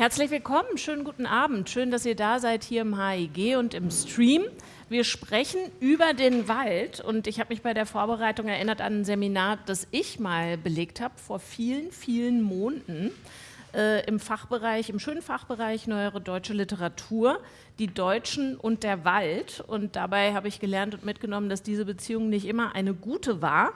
Herzlich willkommen, schönen guten Abend. Schön, dass ihr da seid hier im HIG und im Stream. Wir sprechen über den Wald und ich habe mich bei der Vorbereitung erinnert an ein Seminar, das ich mal belegt habe vor vielen, vielen Monaten äh, im Fachbereich, im schönen Fachbereich Neuere Deutsche Literatur, die Deutschen und der Wald. Und dabei habe ich gelernt und mitgenommen, dass diese Beziehung nicht immer eine gute war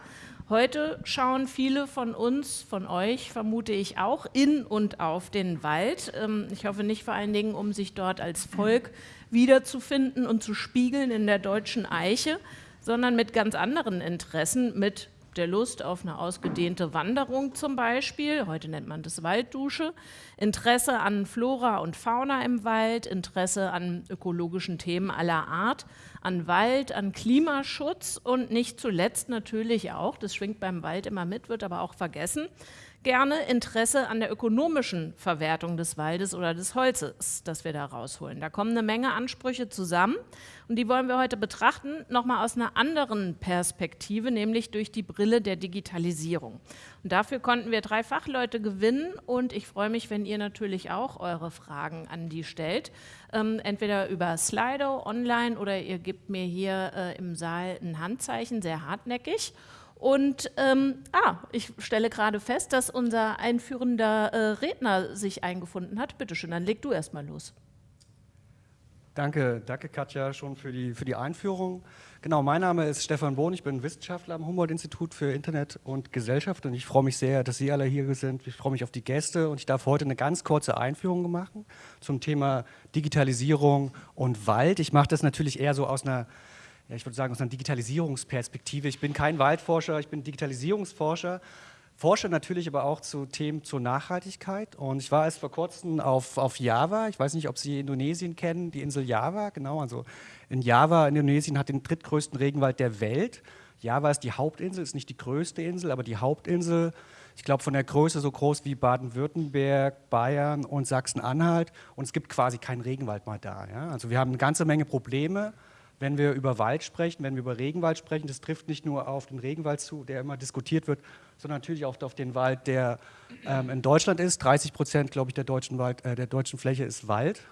Heute schauen viele von uns, von euch vermute ich auch, in und auf den Wald. Ähm, ich hoffe nicht vor allen Dingen, um sich dort als Volk wiederzufinden und zu spiegeln in der deutschen Eiche, sondern mit ganz anderen Interessen, mit der Lust auf eine ausgedehnte Wanderung zum Beispiel, heute nennt man das Walddusche, Interesse an Flora und Fauna im Wald, Interesse an ökologischen Themen aller Art, an Wald, an Klimaschutz und nicht zuletzt natürlich auch, das schwingt beim Wald immer mit, wird aber auch vergessen, gerne Interesse an der ökonomischen Verwertung des Waldes oder des Holzes, das wir da rausholen. Da kommen eine Menge Ansprüche zusammen und die wollen wir heute betrachten, nochmal aus einer anderen Perspektive, nämlich durch die Brille der Digitalisierung. Und dafür konnten wir drei Fachleute gewinnen und ich freue mich, wenn ihr natürlich auch eure Fragen an die stellt, ähm, entweder über Slido online oder ihr gebt mir hier äh, im Saal ein Handzeichen, sehr hartnäckig. Und ähm, ah, ich stelle gerade fest, dass unser einführender äh, Redner sich eingefunden hat. Bitte schön, dann leg du erst mal los. Danke, danke Katja schon für die, für die Einführung. Genau, mein Name ist Stefan Bohn, ich bin Wissenschaftler am Humboldt-Institut für Internet und Gesellschaft und ich freue mich sehr, dass Sie alle hier sind. Ich freue mich auf die Gäste und ich darf heute eine ganz kurze Einführung machen zum Thema Digitalisierung und Wald. Ich mache das natürlich eher so aus einer ja, ich würde sagen, aus einer Digitalisierungsperspektive. Ich bin kein Waldforscher, ich bin Digitalisierungsforscher, forsche natürlich aber auch zu Themen zur Nachhaltigkeit. Und ich war erst vor kurzem auf, auf Java. Ich weiß nicht, ob Sie Indonesien kennen, die Insel Java. Genau, also in Java, in Indonesien, hat den drittgrößten Regenwald der Welt. Java ist die Hauptinsel, ist nicht die größte Insel, aber die Hauptinsel. Ich glaube, von der Größe so groß wie Baden-Württemberg, Bayern und Sachsen-Anhalt. Und es gibt quasi keinen Regenwald mal da. Ja? Also wir haben eine ganze Menge Probleme wenn wir über Wald sprechen, wenn wir über Regenwald sprechen, das trifft nicht nur auf den Regenwald zu, der immer diskutiert wird, sondern natürlich auch auf den Wald, der ähm, in Deutschland ist. 30 Prozent, glaube ich, der deutschen, Wald, äh, der deutschen Fläche ist Wald.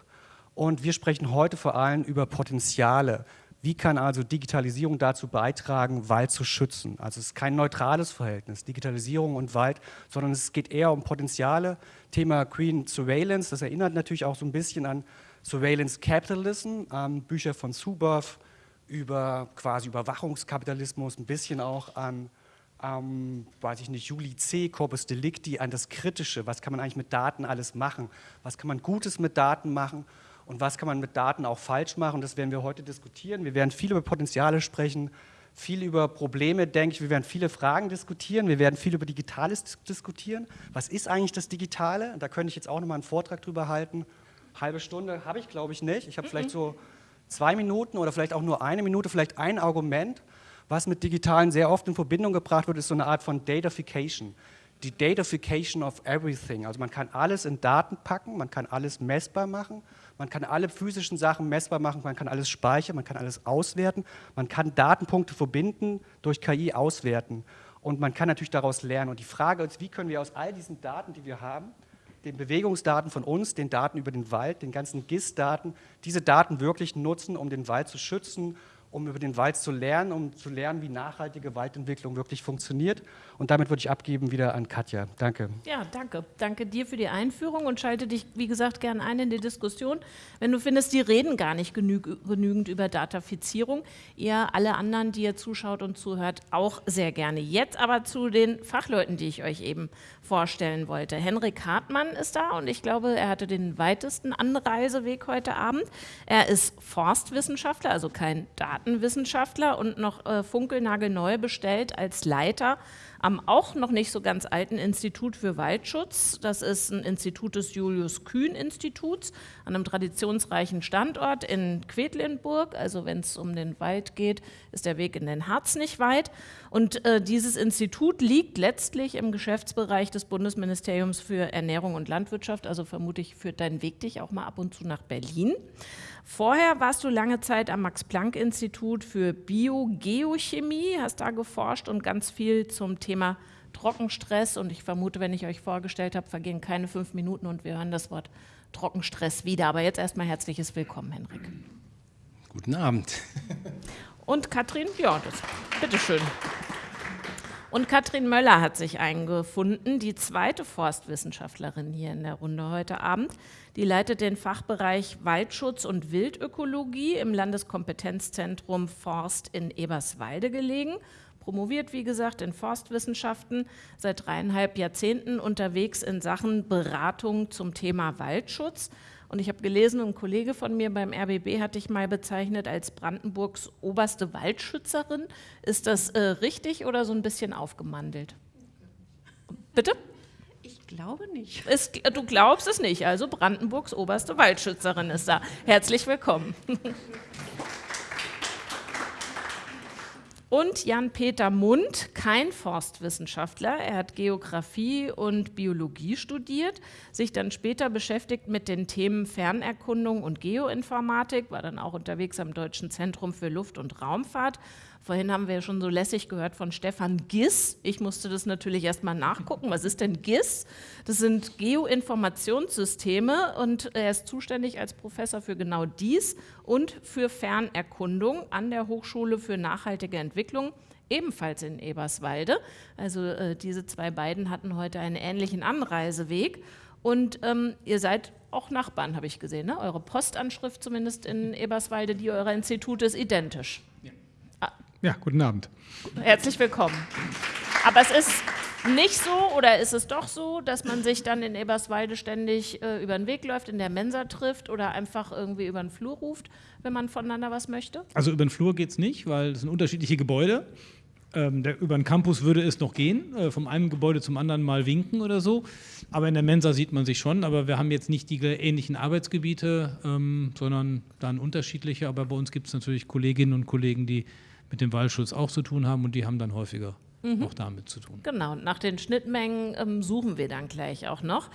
Und wir sprechen heute vor allem über Potenziale. Wie kann also Digitalisierung dazu beitragen, Wald zu schützen? Also es ist kein neutrales Verhältnis, Digitalisierung und Wald, sondern es geht eher um Potenziale. Thema Green Surveillance, das erinnert natürlich auch so ein bisschen an Surveillance Capitalism, ähm, Bücher von Zuboff über quasi Überwachungskapitalismus, ein bisschen auch an, ähm, weiß ich nicht, Juli C., Corpus Delicti, an das Kritische, was kann man eigentlich mit Daten alles machen, was kann man Gutes mit Daten machen und was kann man mit Daten auch falsch machen, das werden wir heute diskutieren. Wir werden viel über Potenziale sprechen, viel über Probleme, denke ich, wir werden viele Fragen diskutieren, wir werden viel über Digitales diskutieren. Was ist eigentlich das Digitale? Da könnte ich jetzt auch nochmal einen Vortrag drüber halten halbe Stunde habe ich, glaube ich, nicht. Ich habe mhm. vielleicht so zwei Minuten oder vielleicht auch nur eine Minute, vielleicht ein Argument, was mit Digitalen sehr oft in Verbindung gebracht wird, ist so eine Art von Datafication. Die Datafication of everything. Also man kann alles in Daten packen, man kann alles messbar machen, man kann alle physischen Sachen messbar machen, man kann alles speichern, man kann alles auswerten, man kann Datenpunkte verbinden, durch KI auswerten und man kann natürlich daraus lernen. Und die Frage ist, wie können wir aus all diesen Daten, die wir haben, den Bewegungsdaten von uns, den Daten über den Wald, den ganzen GIS-Daten, diese Daten wirklich nutzen, um den Wald zu schützen um über den Wald zu lernen, um zu lernen, wie nachhaltige Waldentwicklung wirklich funktioniert. Und damit würde ich abgeben wieder an Katja. Danke. Ja, danke. Danke dir für die Einführung und schalte dich, wie gesagt, gerne ein in die Diskussion. Wenn du findest, die reden gar nicht genü genügend über Datafizierung, ihr alle anderen, die ihr zuschaut und zuhört, auch sehr gerne. Jetzt aber zu den Fachleuten, die ich euch eben vorstellen wollte. Henrik Hartmann ist da und ich glaube, er hatte den weitesten Anreiseweg heute Abend. Er ist Forstwissenschaftler, also kein Daten Datenwissenschaftler und noch äh, funkelnagelneu bestellt als Leiter am auch noch nicht so ganz alten Institut für Waldschutz. Das ist ein Institut des Julius-Kühn-Instituts an einem traditionsreichen Standort in Quedlinburg. Also wenn es um den Wald geht, ist der Weg in den Harz nicht weit. Und äh, dieses Institut liegt letztlich im Geschäftsbereich des Bundesministeriums für Ernährung und Landwirtschaft. Also vermutlich führt dein Weg dich auch mal ab und zu nach Berlin. Vorher warst du lange Zeit am Max-Planck-Institut für Biogeochemie, hast da geforscht und ganz viel zum Thema Trockenstress und ich vermute, wenn ich euch vorgestellt habe, vergehen keine fünf Minuten und wir hören das Wort Trockenstress wieder. Aber jetzt erstmal herzliches Willkommen, Henrik. Guten Abend. Und Katrin, ja, das, bitteschön. Und Katrin Möller hat sich eingefunden, die zweite Forstwissenschaftlerin hier in der Runde heute Abend. Die leitet den Fachbereich Waldschutz und Wildökologie im Landeskompetenzzentrum Forst in Eberswalde gelegen. Promoviert, wie gesagt, in Forstwissenschaften, seit dreieinhalb Jahrzehnten unterwegs in Sachen Beratung zum Thema Waldschutz. Und ich habe gelesen, ein Kollege von mir beim RBB hat dich mal bezeichnet als Brandenburgs oberste Waldschützerin. Ist das äh, richtig oder so ein bisschen aufgemandelt? Bitte? Ich glaube nicht. Es, du glaubst es nicht, also Brandenburgs oberste Waldschützerin ist da. Herzlich willkommen. Und Jan-Peter Mund, kein Forstwissenschaftler. Er hat Geografie und Biologie studiert, sich dann später beschäftigt mit den Themen Fernerkundung und Geoinformatik, war dann auch unterwegs am Deutschen Zentrum für Luft- und Raumfahrt Vorhin haben wir ja schon so lässig gehört von Stefan Giss. Ich musste das natürlich erstmal nachgucken. Was ist denn GIS? Das sind Geoinformationssysteme und er ist zuständig als Professor für genau dies und für Fernerkundung an der Hochschule für nachhaltige Entwicklung ebenfalls in Eberswalde. Also äh, diese zwei beiden hatten heute einen ähnlichen Anreiseweg. Und ähm, ihr seid auch Nachbarn, habe ich gesehen. Ne? Eure Postanschrift zumindest in Eberswalde, die eurer Institute ist identisch. Ja, guten Abend. Herzlich willkommen. Aber es ist nicht so oder ist es doch so, dass man sich dann in Eberswalde ständig äh, über den Weg läuft, in der Mensa trifft oder einfach irgendwie über den Flur ruft, wenn man voneinander was möchte? Also über den Flur geht es nicht, weil es sind unterschiedliche Gebäude. Ähm, der, über den Campus würde es noch gehen, äh, vom einen Gebäude zum anderen mal winken oder so. Aber in der Mensa sieht man sich schon. Aber wir haben jetzt nicht die ähnlichen Arbeitsgebiete, ähm, sondern dann unterschiedliche. Aber bei uns gibt es natürlich Kolleginnen und Kollegen, die mit dem Waldschutz auch zu tun haben und die haben dann häufiger mhm. auch damit zu tun. Genau, nach den Schnittmengen ähm, suchen wir dann gleich auch noch.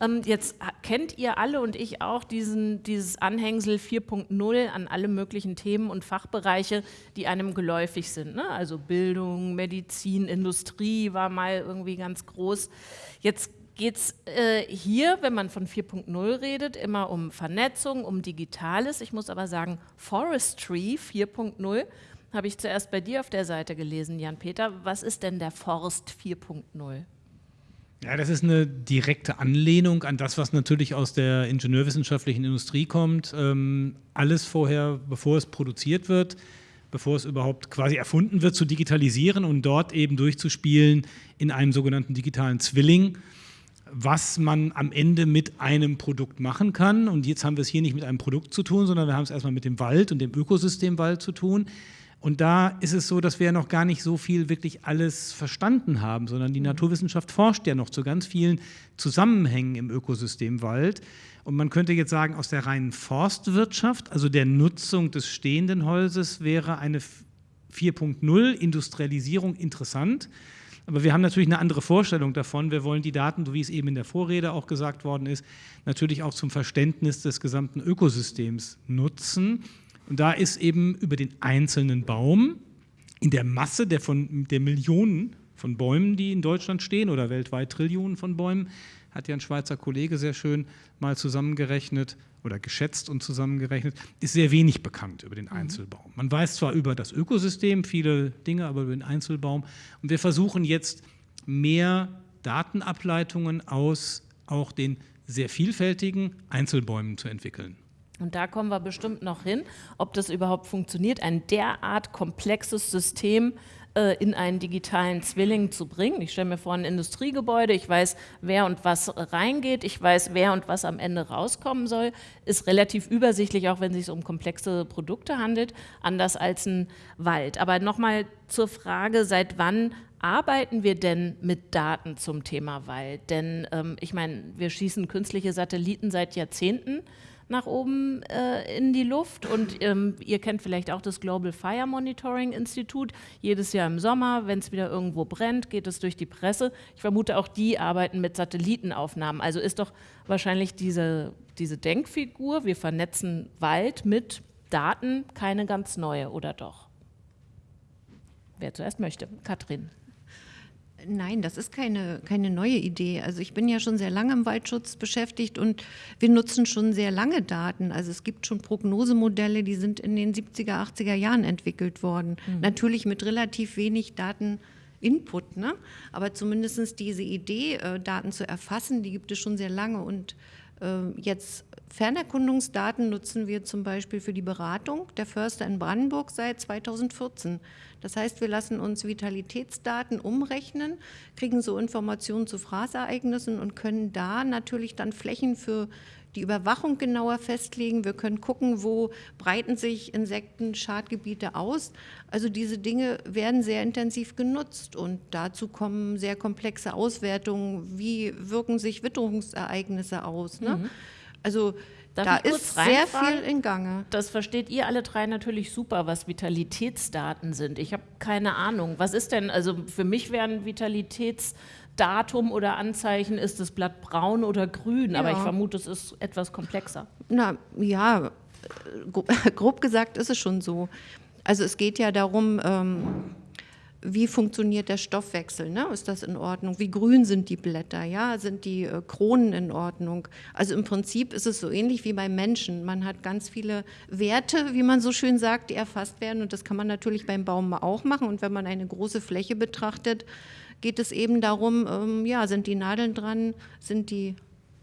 Ähm, jetzt kennt ihr alle und ich auch diesen, dieses Anhängsel 4.0 an alle möglichen Themen und Fachbereiche, die einem geläufig sind. Ne? Also Bildung, Medizin, Industrie war mal irgendwie ganz groß. Jetzt geht es äh, hier, wenn man von 4.0 redet, immer um Vernetzung, um Digitales. Ich muss aber sagen, Forestry 4.0 habe ich zuerst bei dir auf der Seite gelesen, Jan-Peter. Was ist denn der Forst 4.0? Ja, das ist eine direkte Anlehnung an das, was natürlich aus der ingenieurwissenschaftlichen Industrie kommt. Ähm, alles vorher, bevor es produziert wird, bevor es überhaupt quasi erfunden wird, zu digitalisieren und dort eben durchzuspielen in einem sogenannten digitalen Zwilling, was man am Ende mit einem Produkt machen kann. Und jetzt haben wir es hier nicht mit einem Produkt zu tun, sondern wir haben es erstmal mit dem Wald und dem Ökosystem Wald zu tun. Und da ist es so, dass wir ja noch gar nicht so viel wirklich alles verstanden haben, sondern die mhm. Naturwissenschaft forscht ja noch zu ganz vielen Zusammenhängen im Ökosystem Wald. Und man könnte jetzt sagen, aus der reinen Forstwirtschaft, also der Nutzung des stehenden Holzes, wäre eine 4.0 Industrialisierung interessant. Aber wir haben natürlich eine andere Vorstellung davon. Wir wollen die Daten, so wie es eben in der Vorrede auch gesagt worden ist, natürlich auch zum Verständnis des gesamten Ökosystems nutzen. Und da ist eben über den einzelnen Baum in der Masse der, von, der Millionen von Bäumen, die in Deutschland stehen oder weltweit Trillionen von Bäumen, hat ja ein Schweizer Kollege sehr schön mal zusammengerechnet oder geschätzt und zusammengerechnet, ist sehr wenig bekannt über den mhm. Einzelbaum. Man weiß zwar über das Ökosystem viele Dinge, aber über den Einzelbaum. Und wir versuchen jetzt mehr Datenableitungen aus auch den sehr vielfältigen Einzelbäumen zu entwickeln. Und da kommen wir bestimmt noch hin, ob das überhaupt funktioniert, ein derart komplexes System äh, in einen digitalen Zwilling zu bringen. Ich stelle mir vor ein Industriegebäude, ich weiß, wer und was reingeht, ich weiß, wer und was am Ende rauskommen soll, ist relativ übersichtlich, auch wenn es sich um komplexe Produkte handelt, anders als ein Wald. Aber nochmal zur Frage, seit wann arbeiten wir denn mit Daten zum Thema Wald? Denn ähm, ich meine, wir schießen künstliche Satelliten seit Jahrzehnten nach oben äh, in die Luft. Und ähm, ihr kennt vielleicht auch das Global Fire Monitoring Institut. Jedes Jahr im Sommer, wenn es wieder irgendwo brennt, geht es durch die Presse. Ich vermute, auch die arbeiten mit Satellitenaufnahmen. Also ist doch wahrscheinlich diese, diese Denkfigur, wir vernetzen Wald mit Daten, keine ganz neue, oder doch? Wer zuerst möchte. Katrin. Nein, das ist keine, keine neue Idee. Also ich bin ja schon sehr lange im Waldschutz beschäftigt und wir nutzen schon sehr lange Daten. Also es gibt schon Prognosemodelle, die sind in den 70er, 80er Jahren entwickelt worden. Mhm. Natürlich mit relativ wenig Dateninput, ne? aber zumindest diese Idee, äh, Daten zu erfassen, die gibt es schon sehr lange und jetzt Fernerkundungsdaten nutzen wir zum Beispiel für die Beratung der Förster in Brandenburg seit 2014. Das heißt, wir lassen uns Vitalitätsdaten umrechnen, kriegen so Informationen zu Fraßereignissen und können da natürlich dann Flächen für die Überwachung genauer festlegen. Wir können gucken, wo breiten sich Insekten-Schadgebiete aus. Also diese Dinge werden sehr intensiv genutzt und dazu kommen sehr komplexe Auswertungen. Wie wirken sich Witterungsereignisse aus? Ne? Mhm. Also Darf da ist sehr viel in Gange. Das versteht ihr alle drei natürlich super, was Vitalitätsdaten sind. Ich habe keine Ahnung. Was ist denn, also für mich wären Vitalitätsdatum oder Anzeichen, ist das Blatt braun oder grün, ja. aber ich vermute, es ist etwas komplexer. Na ja, grob gesagt ist es schon so. Also es geht ja darum, ähm, wie funktioniert der Stoffwechsel? Ne? Ist das in Ordnung? Wie grün sind die Blätter? Ja? Sind die äh, Kronen in Ordnung? Also im Prinzip ist es so ähnlich wie beim Menschen. Man hat ganz viele Werte, wie man so schön sagt, die erfasst werden. Und das kann man natürlich beim Baum auch machen. Und wenn man eine große Fläche betrachtet, geht es eben darum, ähm, ja, sind die Nadeln dran? Sind die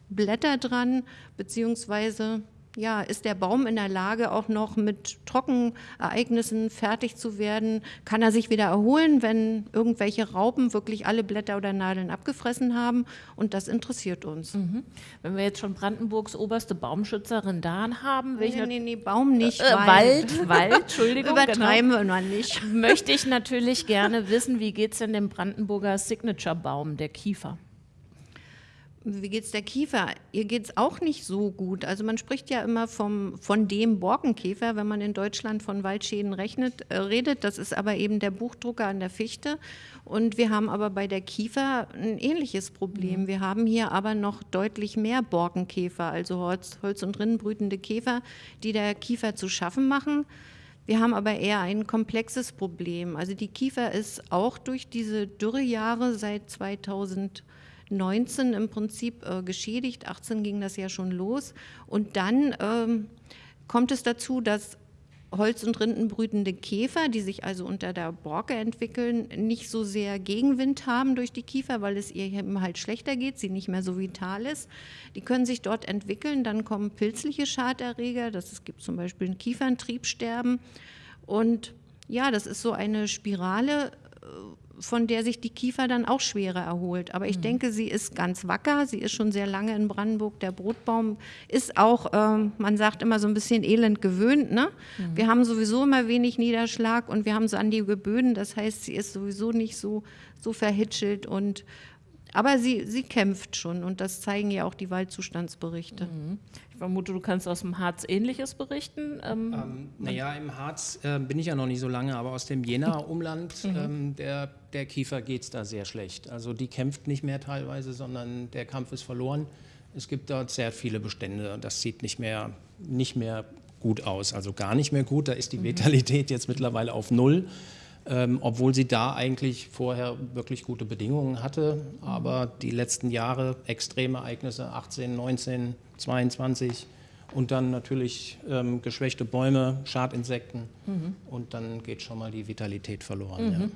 Blätter dran? Beziehungsweise ja, ist der Baum in der Lage, auch noch mit Trockenereignissen fertig zu werden? Kann er sich wieder erholen, wenn irgendwelche Raupen wirklich alle Blätter oder Nadeln abgefressen haben? Und das interessiert uns. Mhm. Wenn wir jetzt schon Brandenburgs oberste Baumschützerin da haben, welche nee, nee, nee, Baum nicht, äh, Wald. Wald, Entschuldigung. Übertreiben genau. wir noch nicht. Möchte ich natürlich gerne wissen, wie geht es denn dem Brandenburger Signature-Baum, der Kiefer? Wie geht es der Kiefer? Ihr geht es auch nicht so gut. Also man spricht ja immer vom, von dem Borkenkäfer, wenn man in Deutschland von Waldschäden rechnet, äh, redet. Das ist aber eben der Buchdrucker an der Fichte. Und wir haben aber bei der Kiefer ein ähnliches Problem. Mhm. Wir haben hier aber noch deutlich mehr Borkenkäfer, also Holz, Holz- und Rinnenbrütende Käfer, die der Kiefer zu schaffen machen. Wir haben aber eher ein komplexes Problem. Also die Kiefer ist auch durch diese Dürrejahre seit 2000 19 im Prinzip äh, geschädigt, 18 ging das ja schon los. Und dann ähm, kommt es dazu, dass Holz- und Rindenbrütende Käfer, die sich also unter der Borke entwickeln, nicht so sehr Gegenwind haben durch die Kiefer, weil es ihr eben halt schlechter geht, sie nicht mehr so vital ist. Die können sich dort entwickeln, dann kommen pilzliche Schaderreger, das, es gibt zum Beispiel ein Kieferntriebsterben. Und ja, das ist so eine Spirale, äh, von der sich die Kiefer dann auch schwerer erholt. Aber ich mhm. denke, sie ist ganz wacker. Sie ist schon sehr lange in Brandenburg. Der Brotbaum ist auch, äh, man sagt immer so ein bisschen elend gewöhnt. Ne? Mhm. Wir haben sowieso immer wenig Niederschlag und wir haben sandige Böden. Das heißt, sie ist sowieso nicht so, so verhitschelt und aber sie, sie kämpft schon und das zeigen ja auch die Waldzustandsberichte. Mhm. Ich vermute, du kannst aus dem Harz Ähnliches berichten. Ähm, ähm, naja, im Harz äh, bin ich ja noch nicht so lange, aber aus dem Jena-Umland, mhm. ähm, der, der Kiefer geht es da sehr schlecht. Also die kämpft nicht mehr teilweise, sondern der Kampf ist verloren. Es gibt dort sehr viele Bestände und das sieht nicht mehr, nicht mehr gut aus, also gar nicht mehr gut. Da ist die mhm. Vitalität jetzt mittlerweile auf Null ähm, obwohl sie da eigentlich vorher wirklich gute Bedingungen hatte. Aber die letzten Jahre, extreme Ereignisse, 18, 19, 22 und dann natürlich ähm, geschwächte Bäume, Schadinsekten mhm. und dann geht schon mal die Vitalität verloren. Mhm. Ja.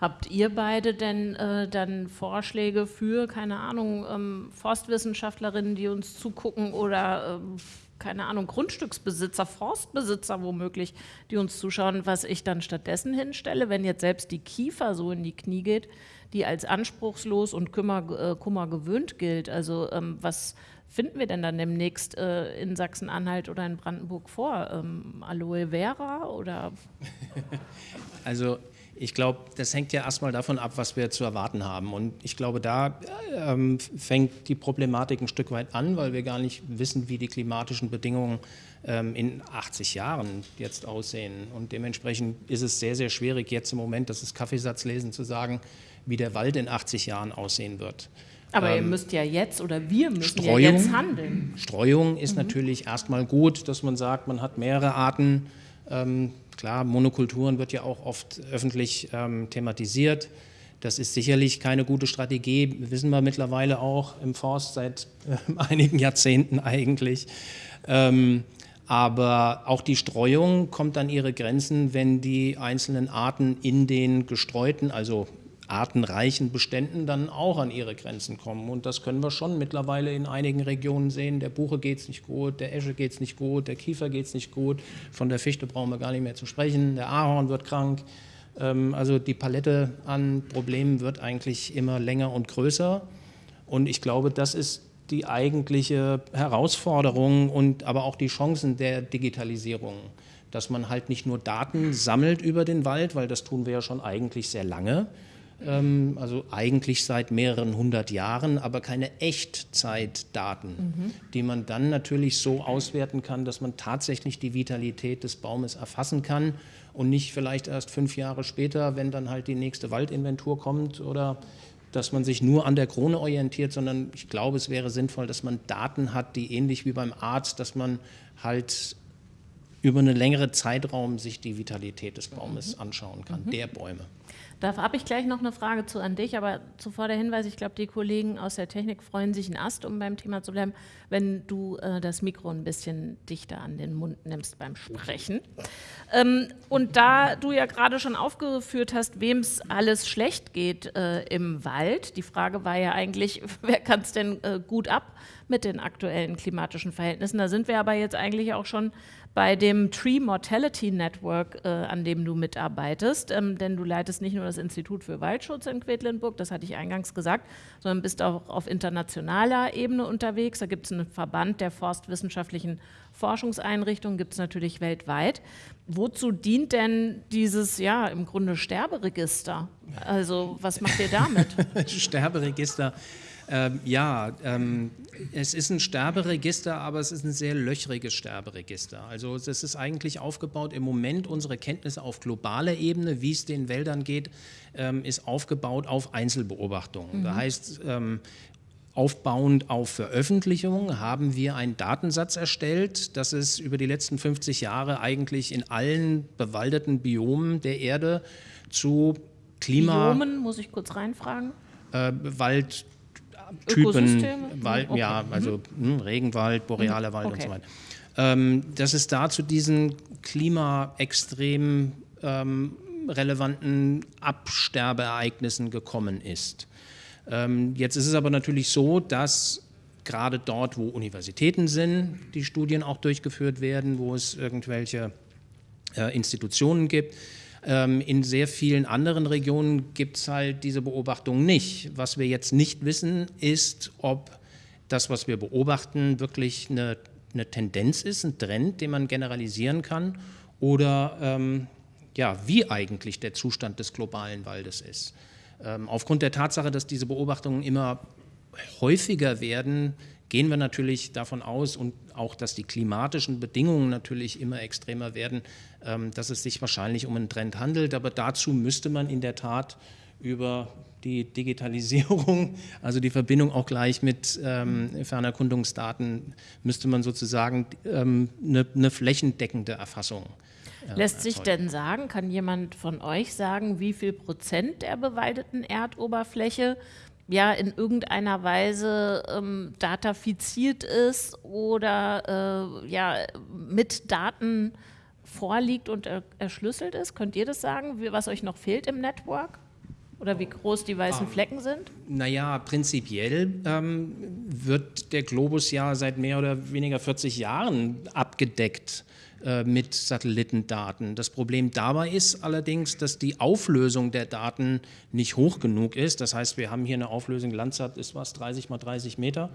Habt ihr beide denn äh, dann Vorschläge für, keine Ahnung, ähm, Forstwissenschaftlerinnen, die uns zugucken oder ähm, keine Ahnung, Grundstücksbesitzer, Forstbesitzer womöglich, die uns zuschauen, was ich dann stattdessen hinstelle, wenn jetzt selbst die Kiefer so in die Knie geht, die als anspruchslos und Kummer, äh, Kummer gewöhnt gilt. Also ähm, was finden wir denn dann demnächst äh, in Sachsen-Anhalt oder in Brandenburg vor? Ähm, Aloe Vera oder? Also ich glaube, das hängt ja erstmal davon ab, was wir zu erwarten haben. Und ich glaube, da ähm, fängt die Problematik ein Stück weit an, weil wir gar nicht wissen, wie die klimatischen Bedingungen ähm, in 80 Jahren jetzt aussehen. Und dementsprechend ist es sehr, sehr schwierig, jetzt im Moment, das ist Kaffeesatzlesen, zu sagen, wie der Wald in 80 Jahren aussehen wird. Aber ähm, ihr müsst ja jetzt oder wir müssen Streuung, ja jetzt handeln. Streuung ist mhm. natürlich erstmal gut, dass man sagt, man hat mehrere Arten. Ähm, Klar, Monokulturen wird ja auch oft öffentlich ähm, thematisiert. Das ist sicherlich keine gute Strategie, wissen wir mittlerweile auch im Forst seit äh, einigen Jahrzehnten eigentlich. Ähm, aber auch die Streuung kommt an ihre Grenzen, wenn die einzelnen Arten in den gestreuten, also artenreichen Beständen dann auch an ihre Grenzen kommen. Und das können wir schon mittlerweile in einigen Regionen sehen. Der Buche geht es nicht gut, der Esche geht es nicht gut, der Kiefer geht es nicht gut, von der Fichte brauchen wir gar nicht mehr zu sprechen, der Ahorn wird krank. Ähm, also die Palette an Problemen wird eigentlich immer länger und größer. Und ich glaube, das ist die eigentliche Herausforderung und aber auch die Chancen der Digitalisierung. Dass man halt nicht nur Daten sammelt über den Wald, weil das tun wir ja schon eigentlich sehr lange, also eigentlich seit mehreren hundert Jahren, aber keine Echtzeitdaten, mhm. die man dann natürlich so auswerten kann, dass man tatsächlich die Vitalität des Baumes erfassen kann und nicht vielleicht erst fünf Jahre später, wenn dann halt die nächste Waldinventur kommt oder dass man sich nur an der Krone orientiert, sondern ich glaube, es wäre sinnvoll, dass man Daten hat, die ähnlich wie beim Arzt, dass man halt über einen längeren Zeitraum sich die Vitalität des Baumes mhm. anschauen kann, mhm. der Bäume. Da habe ich gleich noch eine Frage zu an dich, aber zuvor der Hinweis, ich glaube, die Kollegen aus der Technik freuen sich ein Ast, um beim Thema zu bleiben, wenn du äh, das Mikro ein bisschen dichter an den Mund nimmst beim Sprechen. Ähm, und da du ja gerade schon aufgeführt hast, wem es alles schlecht geht äh, im Wald, die Frage war ja eigentlich, wer kann es denn äh, gut ab mit den aktuellen klimatischen Verhältnissen? Da sind wir aber jetzt eigentlich auch schon bei dem Tree Mortality Network, äh, an dem du mitarbeitest, ähm, denn du leitest nicht nur das Institut für Waldschutz in Quedlinburg, das hatte ich eingangs gesagt, sondern bist auch auf internationaler Ebene unterwegs. Da gibt es einen Verband der forstwissenschaftlichen Forschungseinrichtungen, gibt es natürlich weltweit. Wozu dient denn dieses, ja, im Grunde Sterberegister? Also was macht ihr damit? Sterberegister ähm, ja, ähm, es ist ein Sterberegister, aber es ist ein sehr löchriges Sterberegister. Also es ist eigentlich aufgebaut im Moment, unsere Kenntnisse auf globaler Ebene, wie es den Wäldern geht, ähm, ist aufgebaut auf Einzelbeobachtungen. Mhm. Das heißt, ähm, Aufbauend auf Veröffentlichungen haben wir einen Datensatz erstellt, dass es über die letzten 50 Jahre eigentlich in allen bewaldeten Biomen der Erde zu Klima... Biomen, muss ich kurz reinfragen? Äh, Wald, Typen, Wald, okay. ja, also mhm. Hm, Regenwald, borealer Wald okay. und so weiter. Ähm, dass es da zu diesen klimaextrem ähm, relevanten Absterbeereignissen gekommen ist. Ähm, jetzt ist es aber natürlich so, dass gerade dort, wo Universitäten sind, die Studien auch durchgeführt werden, wo es irgendwelche äh, Institutionen gibt, in sehr vielen anderen Regionen gibt es halt diese Beobachtung nicht. Was wir jetzt nicht wissen, ist, ob das, was wir beobachten, wirklich eine, eine Tendenz ist, ein Trend, den man generalisieren kann oder ähm, ja, wie eigentlich der Zustand des globalen Waldes ist. Ähm, aufgrund der Tatsache, dass diese Beobachtungen immer häufiger werden, gehen wir natürlich davon aus und auch, dass die klimatischen Bedingungen natürlich immer extremer werden, ähm, dass es sich wahrscheinlich um einen Trend handelt. Aber dazu müsste man in der Tat über die Digitalisierung, also die Verbindung auch gleich mit ähm, Fernerkundungsdaten, müsste man sozusagen ähm, eine, eine flächendeckende Erfassung äh, Lässt sich denn sagen, kann jemand von euch sagen, wie viel Prozent der bewaldeten Erdoberfläche ja in irgendeiner Weise ähm, datafiziert ist oder äh, ja mit Daten vorliegt und er, erschlüsselt ist? Könnt ihr das sagen, was euch noch fehlt im Network? Oder wie groß die weißen ah, Flecken sind? Naja, prinzipiell ähm, wird der Globus ja seit mehr oder weniger 40 Jahren abgedeckt äh, mit Satellitendaten. Das Problem dabei ist allerdings, dass die Auflösung der Daten nicht hoch genug ist. Das heißt, wir haben hier eine Auflösung, Landsat ist was, 30 mal 30 Meter.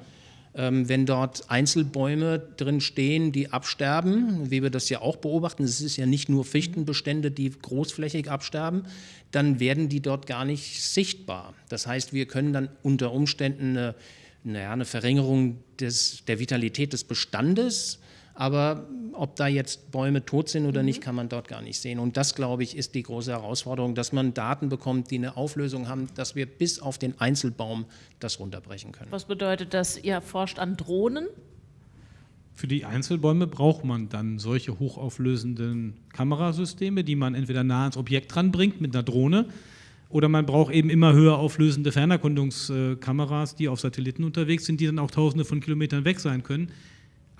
Ähm, wenn dort Einzelbäume drin stehen, die absterben, wie wir das ja auch beobachten, es ist ja nicht nur Fichtenbestände, die großflächig absterben, dann werden die dort gar nicht sichtbar. Das heißt, wir können dann unter Umständen eine, naja, eine Verringerung des, der Vitalität des Bestandes aber ob da jetzt Bäume tot sind oder mhm. nicht, kann man dort gar nicht sehen. Und das, glaube ich, ist die große Herausforderung, dass man Daten bekommt, die eine Auflösung haben, dass wir bis auf den Einzelbaum das runterbrechen können. Was bedeutet das? Ihr forscht an Drohnen? Für die Einzelbäume braucht man dann solche hochauflösenden Kamerasysteme, die man entweder nah ans Objekt ranbringt mit einer Drohne Oder man braucht eben immer höher auflösende Fernerkundungskameras, die auf Satelliten unterwegs sind, die dann auch tausende von Kilometern weg sein können.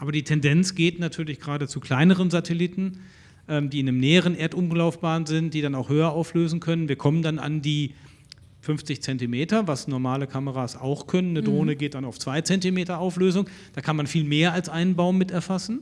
Aber die Tendenz geht natürlich gerade zu kleineren Satelliten, ähm, die in einem näheren Erdumlaufbahn sind, die dann auch höher auflösen können. Wir kommen dann an die 50 Zentimeter, was normale Kameras auch können. Eine Drohne mhm. geht dann auf 2 Zentimeter Auflösung. Da kann man viel mehr als einen Baum mit erfassen,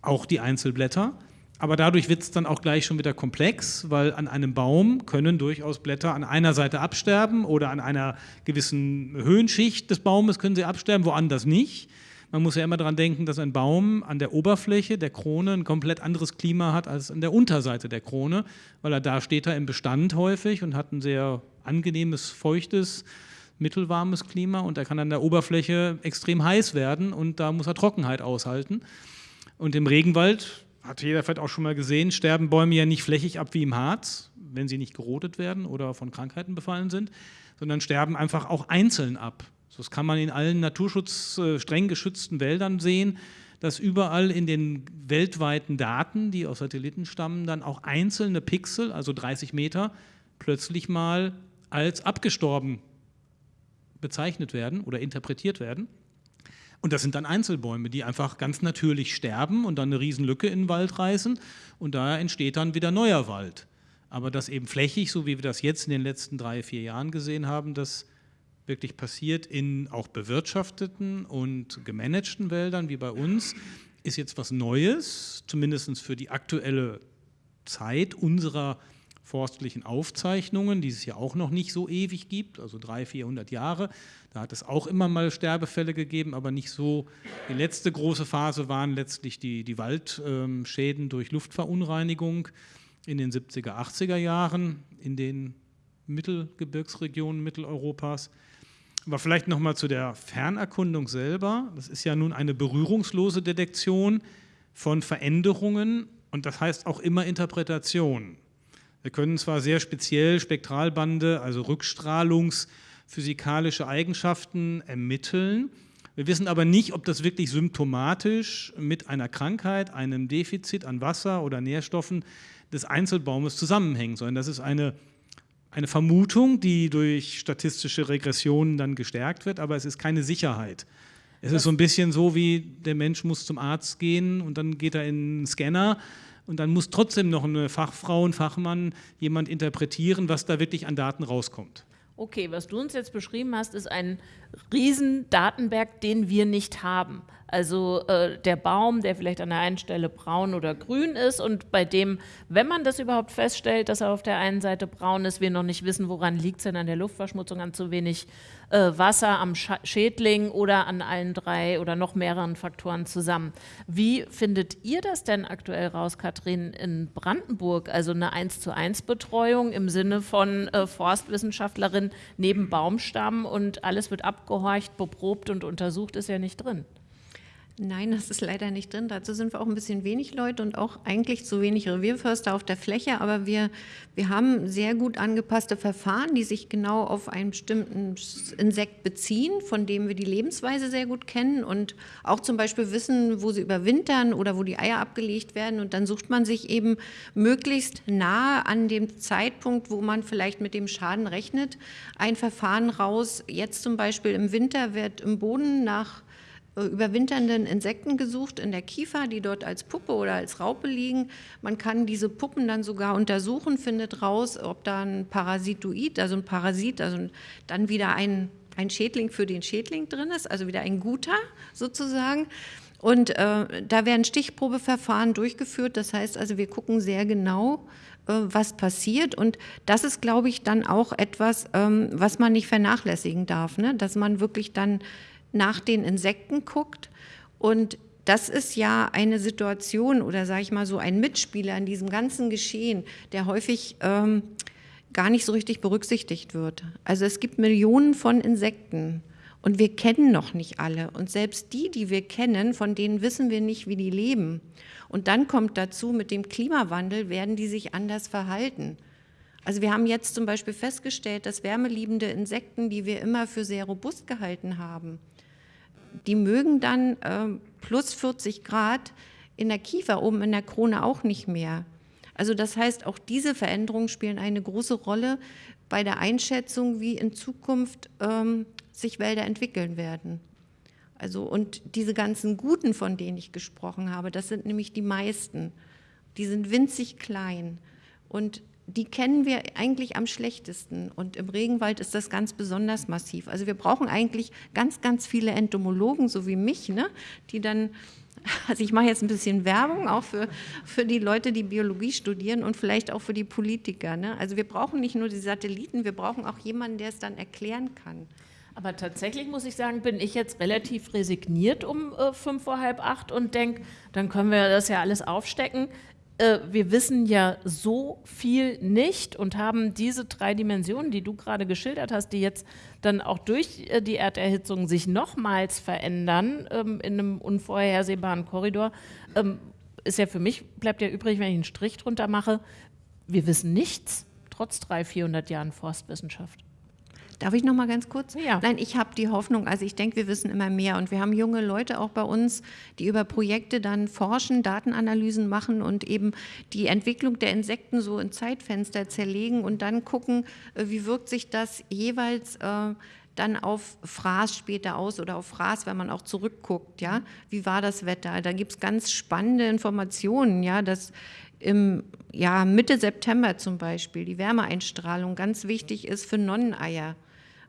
auch die Einzelblätter. Aber dadurch wird es dann auch gleich schon wieder komplex, weil an einem Baum können durchaus Blätter an einer Seite absterben oder an einer gewissen Höhenschicht des Baumes können sie absterben, woanders nicht. Man muss ja immer daran denken, dass ein Baum an der Oberfläche der Krone ein komplett anderes Klima hat als an der Unterseite der Krone, weil er da steht er im Bestand häufig und hat ein sehr angenehmes, feuchtes, mittelwarmes Klima und er kann an der Oberfläche extrem heiß werden und da muss er Trockenheit aushalten. Und im Regenwald, hat jeder vielleicht auch schon mal gesehen, sterben Bäume ja nicht flächig ab wie im Harz, wenn sie nicht gerodet werden oder von Krankheiten befallen sind, sondern sterben einfach auch einzeln ab. Das kann man in allen Naturschutz äh, streng geschützten Wäldern sehen, dass überall in den weltweiten Daten, die aus Satelliten stammen, dann auch einzelne Pixel, also 30 Meter, plötzlich mal als abgestorben bezeichnet werden oder interpretiert werden. Und das sind dann Einzelbäume, die einfach ganz natürlich sterben und dann eine Riesenlücke in den Wald reißen und da entsteht dann wieder neuer Wald. Aber das eben flächig, so wie wir das jetzt in den letzten drei, vier Jahren gesehen haben, das wirklich passiert in auch bewirtschafteten und gemanagten Wäldern wie bei uns, ist jetzt was Neues, zumindest für die aktuelle Zeit unserer forstlichen Aufzeichnungen, die es ja auch noch nicht so ewig gibt, also 300, 400 Jahre. Da hat es auch immer mal Sterbefälle gegeben, aber nicht so. Die letzte große Phase waren letztlich die, die Waldschäden durch Luftverunreinigung in den 70er, 80er Jahren in den Mittelgebirgsregionen Mitteleuropas. Aber vielleicht nochmal zu der Fernerkundung selber. Das ist ja nun eine berührungslose Detektion von Veränderungen und das heißt auch immer Interpretation. Wir können zwar sehr speziell Spektralbande, also rückstrahlungsphysikalische Eigenschaften ermitteln, wir wissen aber nicht, ob das wirklich symptomatisch mit einer Krankheit, einem Defizit an Wasser oder Nährstoffen des Einzelbaumes zusammenhängt, sondern das ist eine eine Vermutung, die durch statistische Regressionen dann gestärkt wird, aber es ist keine Sicherheit. Es ist so ein bisschen so, wie der Mensch muss zum Arzt gehen und dann geht er in einen Scanner und dann muss trotzdem noch eine Fachfrau, ein Fachmann, jemand interpretieren, was da wirklich an Daten rauskommt. Okay, was du uns jetzt beschrieben hast, ist ein riesen Datenberg, den wir nicht haben. Also äh, der Baum, der vielleicht an der einen Stelle braun oder grün ist und bei dem, wenn man das überhaupt feststellt, dass er auf der einen Seite braun ist, wir noch nicht wissen, woran liegt es denn an der Luftverschmutzung, an zu wenig äh, Wasser, am Sch Schädling oder an allen drei oder noch mehreren Faktoren zusammen. Wie findet ihr das denn aktuell raus, Kathrin, in Brandenburg? Also eine 1 zu 1 Betreuung im Sinne von äh, Forstwissenschaftlerin neben Baumstamm und alles wird abgehorcht, beprobt und untersucht, ist ja nicht drin. Nein, das ist leider nicht drin. Dazu sind wir auch ein bisschen wenig Leute und auch eigentlich zu wenig Revierförster auf der Fläche. Aber wir, wir haben sehr gut angepasste Verfahren, die sich genau auf einen bestimmten Insekt beziehen, von dem wir die Lebensweise sehr gut kennen und auch zum Beispiel wissen, wo sie überwintern oder wo die Eier abgelegt werden. Und dann sucht man sich eben möglichst nahe an dem Zeitpunkt, wo man vielleicht mit dem Schaden rechnet, ein Verfahren raus. Jetzt zum Beispiel im Winter wird im Boden nach überwinternden Insekten gesucht in der Kiefer, die dort als Puppe oder als Raupe liegen. Man kann diese Puppen dann sogar untersuchen, findet raus, ob da ein Parasitoid, also ein Parasit, also dann wieder ein, ein Schädling für den Schädling drin ist, also wieder ein guter sozusagen. Und äh, da werden Stichprobeverfahren durchgeführt. Das heißt also, wir gucken sehr genau, äh, was passiert. Und das ist, glaube ich, dann auch etwas, ähm, was man nicht vernachlässigen darf, ne? dass man wirklich dann nach den Insekten guckt. Und das ist ja eine Situation oder sage ich mal so ein Mitspieler in diesem ganzen Geschehen, der häufig ähm, gar nicht so richtig berücksichtigt wird. Also es gibt Millionen von Insekten und wir kennen noch nicht alle. Und selbst die, die wir kennen, von denen wissen wir nicht, wie die leben. Und dann kommt dazu, mit dem Klimawandel werden die sich anders verhalten. Also wir haben jetzt zum Beispiel festgestellt, dass wärmeliebende Insekten, die wir immer für sehr robust gehalten haben, die mögen dann äh, plus 40 Grad in der Kiefer oben in der Krone auch nicht mehr. Also das heißt, auch diese Veränderungen spielen eine große Rolle bei der Einschätzung, wie in Zukunft ähm, sich Wälder entwickeln werden. Also und diese ganzen Guten, von denen ich gesprochen habe, das sind nämlich die meisten. Die sind winzig klein und die kennen wir eigentlich am schlechtesten. Und im Regenwald ist das ganz besonders massiv. Also wir brauchen eigentlich ganz, ganz viele Entomologen, so wie mich, ne, die dann also ich mache jetzt ein bisschen Werbung auch für, für die Leute, die Biologie studieren und vielleicht auch für die Politiker. Ne? Also wir brauchen nicht nur die Satelliten, wir brauchen auch jemanden, der es dann erklären kann. Aber tatsächlich muss ich sagen, bin ich jetzt relativ resigniert um äh, fünf vor halb acht und denke, dann können wir das ja alles aufstecken. Äh, wir wissen ja so viel nicht und haben diese drei Dimensionen, die du gerade geschildert hast, die jetzt dann auch durch äh, die Erderhitzung sich nochmals verändern ähm, in einem unvorhersehbaren Korridor, ähm, ist ja für mich, bleibt ja übrig, wenn ich einen Strich drunter mache, wir wissen nichts, trotz 300, 400 Jahren Forstwissenschaft. Darf ich noch mal ganz kurz? Ja. Nein, ich habe die Hoffnung, also ich denke, wir wissen immer mehr und wir haben junge Leute auch bei uns, die über Projekte dann forschen, Datenanalysen machen und eben die Entwicklung der Insekten so in Zeitfenster zerlegen und dann gucken, äh, wie wirkt sich das jeweils äh, dann auf Fraß später aus oder auf Fraß, wenn man auch zurückguckt, ja, wie war das Wetter? Da gibt es ganz spannende Informationen, ja, dass im ja, Mitte September zum Beispiel die Wärmeeinstrahlung ganz wichtig ist für Nonneneier.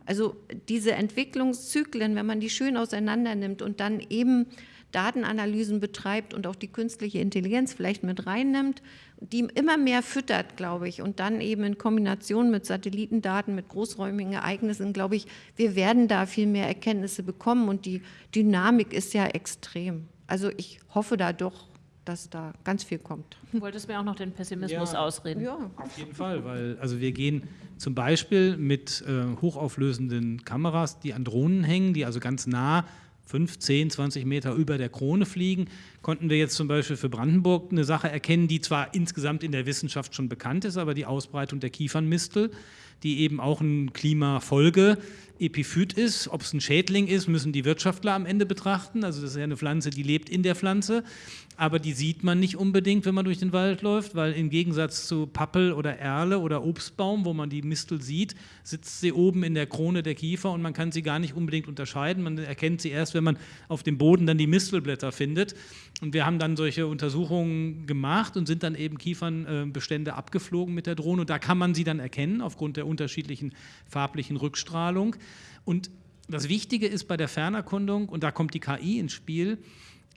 Also diese Entwicklungszyklen, wenn man die schön auseinander nimmt und dann eben Datenanalysen betreibt und auch die künstliche Intelligenz vielleicht mit reinnimmt, die immer mehr füttert, glaube ich, und dann eben in Kombination mit Satellitendaten, mit großräumigen Ereignissen, glaube ich, wir werden da viel mehr Erkenntnisse bekommen und die Dynamik ist ja extrem. Also ich hoffe da doch, dass da ganz viel kommt. Du wolltest mir auch noch den Pessimismus Ja. ausreden. Ja. Auf jeden Fall, weil also wir gehen zum Beispiel mit äh, hochauflösenden Kameras, die an Drohnen hängen, die also ganz nah 5, 10, 20 Meter über der Krone fliegen, konnten wir jetzt zum Beispiel für Brandenburg eine Sache erkennen, die zwar insgesamt in der Wissenschaft schon bekannt ist, aber die Ausbreitung der Kiefernmistel, die eben auch ein Klimafolge Epiphyt ist. Ob es ein Schädling ist, müssen die Wirtschaftler am Ende betrachten. Also das ist ja eine Pflanze, die lebt in der Pflanze, aber die sieht man nicht unbedingt, wenn man durch den Wald läuft, weil im Gegensatz zu Pappel oder Erle oder Obstbaum, wo man die Mistel sieht, sitzt sie oben in der Krone der Kiefer und man kann sie gar nicht unbedingt unterscheiden. Man erkennt sie erst, wenn man auf dem Boden dann die Mistelblätter findet. Und wir haben dann solche Untersuchungen gemacht und sind dann eben Kiefernbestände abgeflogen mit der Drohne. Und da kann man sie dann erkennen aufgrund der unterschiedlichen farblichen Rückstrahlung. Und das Wichtige ist bei der Fernerkundung, und da kommt die KI ins Spiel,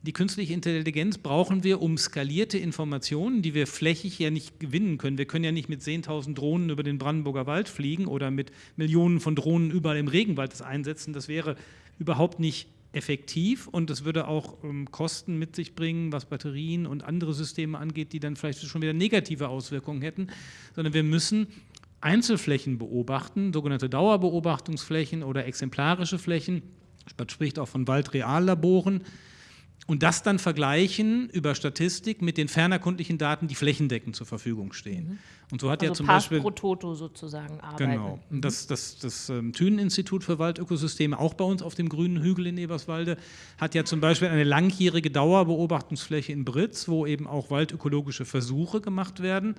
die künstliche Intelligenz brauchen wir, um skalierte Informationen, die wir flächig ja nicht gewinnen können. Wir können ja nicht mit 10.000 Drohnen über den Brandenburger Wald fliegen oder mit Millionen von Drohnen überall im Regenwald das einsetzen. Das wäre überhaupt nicht effektiv und es würde auch ähm, Kosten mit sich bringen, was Batterien und andere Systeme angeht, die dann vielleicht schon wieder negative Auswirkungen hätten, sondern wir müssen Einzelflächen beobachten, sogenannte Dauerbeobachtungsflächen oder exemplarische Flächen. Man spricht auch von Waldreallaboren und das dann vergleichen über Statistik mit den fernerkundlichen Daten, die flächendeckend zur Verfügung stehen. Und so hat Also ja zum Pass Beispiel pro Toto sozusagen arbeiten. Genau. Und das, das, das ähm, Thünen-Institut für Waldökosysteme, auch bei uns auf dem grünen Hügel in Eberswalde, hat ja zum Beispiel eine langjährige Dauerbeobachtungsfläche in Britz, wo eben auch waldökologische Versuche gemacht werden.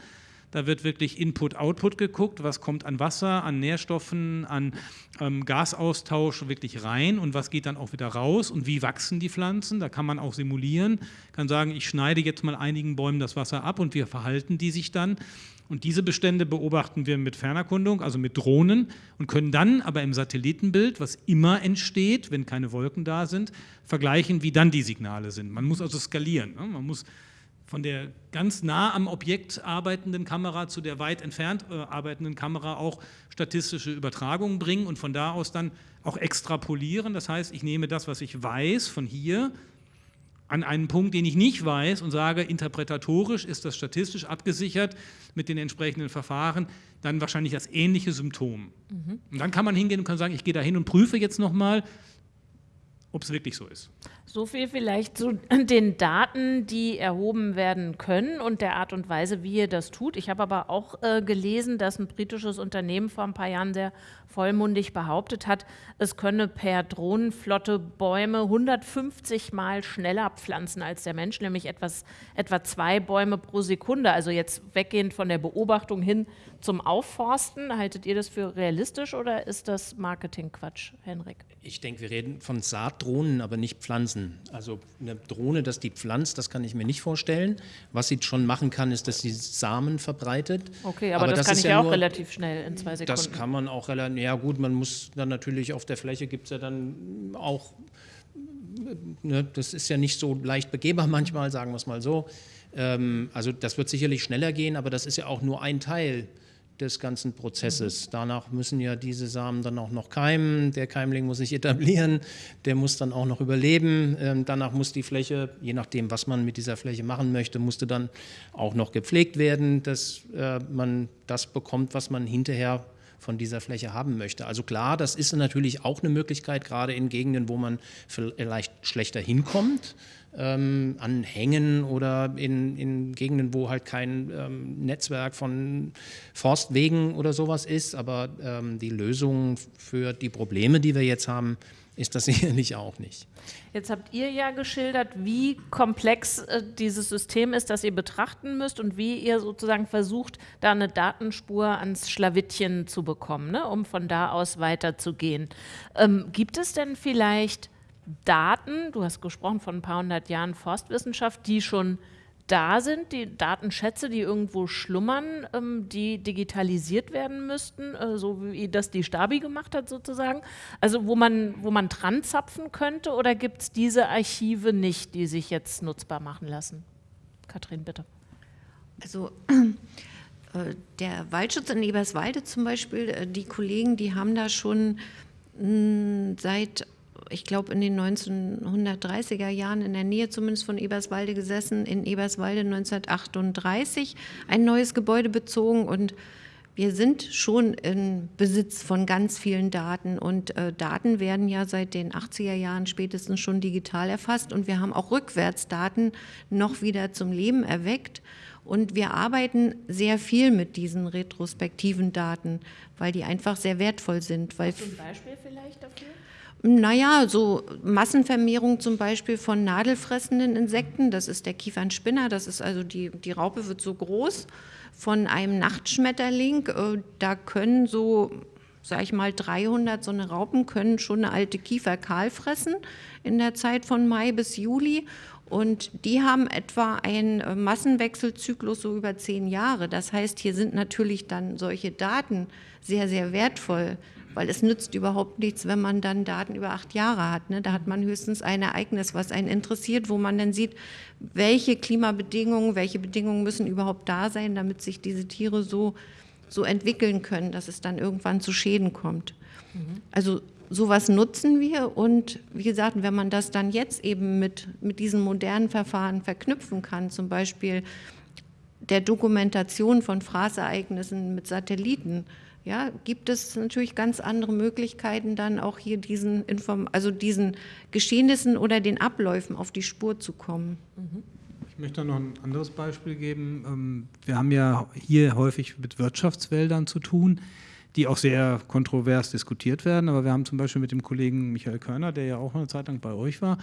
Da wird wirklich Input-Output geguckt, was kommt an Wasser, an Nährstoffen, an ähm, Gasaustausch wirklich rein und was geht dann auch wieder raus und wie wachsen die Pflanzen. Da kann man auch simulieren, kann sagen, ich schneide jetzt mal einigen Bäumen das Wasser ab und wie verhalten die sich dann. Und diese Bestände beobachten wir mit Fernerkundung, also mit Drohnen und können dann aber im Satellitenbild, was immer entsteht, wenn keine Wolken da sind, vergleichen, wie dann die Signale sind. Man muss also skalieren. Ne? Man muss von der ganz nah am Objekt arbeitenden Kamera zu der weit entfernt äh, arbeitenden Kamera auch statistische Übertragungen bringen und von da aus dann auch extrapolieren. Das heißt, ich nehme das, was ich weiß von hier, an einen Punkt, den ich nicht weiß und sage, interpretatorisch ist das statistisch abgesichert mit den entsprechenden Verfahren, dann wahrscheinlich das ähnliche Symptom. Und dann kann man hingehen und kann sagen, ich gehe da hin und prüfe jetzt nochmal, ob es wirklich so ist. So viel vielleicht zu den Daten, die erhoben werden können und der Art und Weise, wie ihr das tut. Ich habe aber auch äh, gelesen, dass ein britisches Unternehmen vor ein paar Jahren sehr vollmundig behauptet hat, es könne per Drohnenflotte Bäume 150 Mal schneller pflanzen als der Mensch, nämlich etwas, etwa zwei Bäume pro Sekunde. Also jetzt weggehend von der Beobachtung hin zum Aufforsten. Haltet ihr das für realistisch oder ist das Marketingquatsch, Henrik? Ich denke, wir reden von Saatdrohnen, aber nicht Pflanzen. Also eine Drohne, dass die pflanzt, das kann ich mir nicht vorstellen. Was sie schon machen kann, ist, dass sie Samen verbreitet. Okay, aber, aber das, das, kann ich ja auch relativ schnell in zwei Sekunden. Das kann man auch relativ, ja gut, man muss dann natürlich auf der Fläche, gibt es ja dann auch, ne, das ist ja nicht so leicht begehbar manchmal, sagen wir es mal so. Ähm, also das wird sicherlich schneller gehen, aber das ist ja auch nur ein Teil des ganzen Prozesses. Danach müssen ja diese Samen dann auch noch keimen, der Keimling muss sich etablieren, der muss dann auch noch überleben, ähm, danach muss die Fläche, je nachdem, was man mit dieser Fläche machen möchte, musste dann auch noch gepflegt werden, dass äh, man das bekommt, was man hinterher von dieser Fläche haben möchte. Also klar, das ist natürlich auch eine Möglichkeit, gerade in Gegenden, wo man vielleicht schlechter hinkommt, ähm, an Hängen oder in, in, Gegenden, wo halt kein ähm, Netzwerk von Forstwegen oder sowas ist. Aber ähm, die Lösung für die Probleme, die wir jetzt haben, ist das sicherlich auch nicht. Jetzt habt ihr ja geschildert, wie komplex äh, dieses System ist, das ihr betrachten müsst und wie ihr sozusagen versucht, da eine Datenspur ans Schlawittchen zu bekommen, ne, um von da aus weiterzugehen. Ähm, gibt es denn vielleicht Daten, du hast gesprochen von ein paar hundert Jahren Forstwissenschaft, die schon da sind, die Datenschätze, die irgendwo schlummern, ähm, die digitalisiert werden müssten, äh, so wie das die Stabi gemacht hat sozusagen. Also wo man, wo man dran zapfen könnte oder gibt es diese Archive nicht, die sich jetzt nutzbar machen lassen? Kathrin, bitte. Also äh, der Waldschutz in Eberswalde zum Beispiel, äh, die Kollegen, die haben da schon mh, hm, seit ich glaube, in den 1930er Jahren in der Nähe zumindest von Eberswalde gesessen, in Eberswalde 1938 ein neues Gebäude bezogen und wir sind schon in Besitz von ganz vielen Daten und äh, Daten werden ja seit den 80er Jahren spätestens schon digital erfasst und wir haben auch Rückwärtsdaten noch wieder zum Leben erweckt und wir arbeiten sehr viel mit diesen retrospektiven Daten, weil die einfach sehr wertvoll sind. Hast du ein Beispiel vielleicht dafür? Naja, so Massenvermehrung zum Beispiel von nadelfressenden Insekten, das ist der Kiefernspinner, das ist also die, die Raupe wird so groß, von einem Nachtschmetterling, äh, da können so, sag ich mal, 300 so eine Raupen können schon eine alte Kiefer kahl fressen in der Zeit von Mai bis Juli. Und die haben etwa einen äh, Massenwechselzyklus so über zehn Jahre. Das heißt, hier sind natürlich dann solche Daten sehr, sehr wertvoll weil es nützt überhaupt nichts, wenn man dann Daten über acht Jahre hat. Ne? Da hat man höchstens ein Ereignis, was einen interessiert, wo man dann sieht, welche Klimabedingungen, welche Bedingungen müssen überhaupt da sein, damit sich diese Tiere so, so entwickeln können, dass es dann irgendwann zu Schäden kommt. Mhm. Also sowas nutzen wir und wie gesagt, wenn man das dann jetzt eben mit, mit diesen modernen Verfahren verknüpfen kann, zum Beispiel der Dokumentation von Fraßereignissen mit Satelliten, ja, gibt es natürlich ganz andere Möglichkeiten, dann auch hier diesen, Inform also diesen Geschehnissen oder den Abläufen auf die Spur zu kommen. Mhm. Ich möchte noch ein anderes Beispiel geben. Ähm, wir haben ja hier häufig mit Wirtschaftswäldern zu tun die auch sehr kontrovers diskutiert werden. Aber wir haben zum Beispiel mit dem Kollegen Michael Körner, der ja auch eine Zeit lang bei euch war,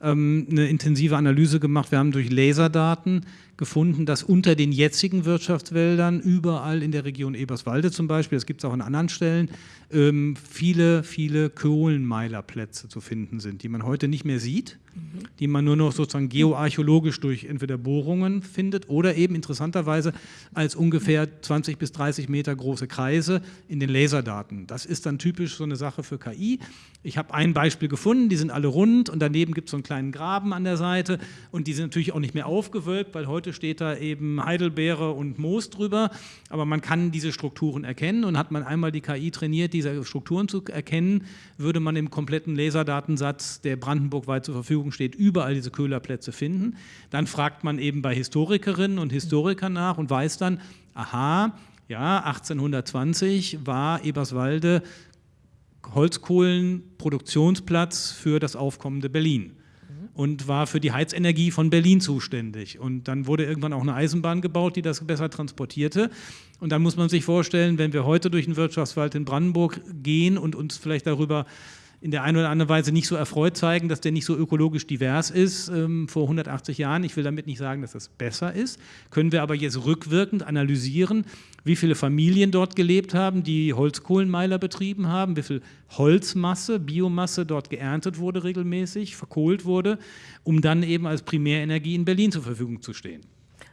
ähm, eine intensive Analyse gemacht. Wir haben durch Laserdaten gefunden, dass unter den jetzigen Wirtschaftswäldern überall in der Region Eberswalde zum Beispiel, das gibt es auch an anderen Stellen, ähm, viele, viele Kohlenmeilerplätze zu finden sind, die man heute nicht mehr sieht, mhm. die man nur noch sozusagen geoarchäologisch durch entweder Bohrungen findet oder eben interessanterweise als ungefähr 20 bis 30 Meter große Kreise in den Laserdaten. Das ist dann typisch so eine Sache für KI. Ich habe ein Beispiel gefunden, die sind alle rund und daneben gibt es so einen kleinen Graben an der Seite und die sind natürlich auch nicht mehr aufgewölbt, weil heute steht da eben Heidelbeere und Moos drüber, aber man kann diese Strukturen erkennen. Und hat man einmal die KI trainiert, die diese Strukturen zu erkennen, würde man im kompletten Laserdatensatz, der brandenburgweit zur Verfügung steht, überall diese Köhlerplätze finden. Dann fragt man eben bei Historikerinnen und Historikern nach und weiß dann, aha, ja, 1820 war Eberswalde Holzkohlenproduktionsplatz für das aufkommende Berlin und war für die Heizenergie von Berlin zuständig. Und dann wurde irgendwann auch eine Eisenbahn gebaut, die das besser transportierte. Und dann muss man sich vorstellen, wenn wir heute durch den Wirtschaftswald in Brandenburg gehen und uns vielleicht darüber in der einen oder anderen Weise nicht so erfreut zeigen, dass der nicht so ökologisch divers ist ähm, vor 180 Jahren. Ich will damit nicht sagen, dass das besser ist. Können wir aber jetzt rückwirkend analysieren, wie viele Familien dort gelebt haben, die Holzkohlenmeiler betrieben haben, wie viel Holzmasse, Biomasse dort geerntet wurde regelmäßig, verkohlt wurde, um dann eben als Primärenergie in Berlin zur Verfügung zu stehen.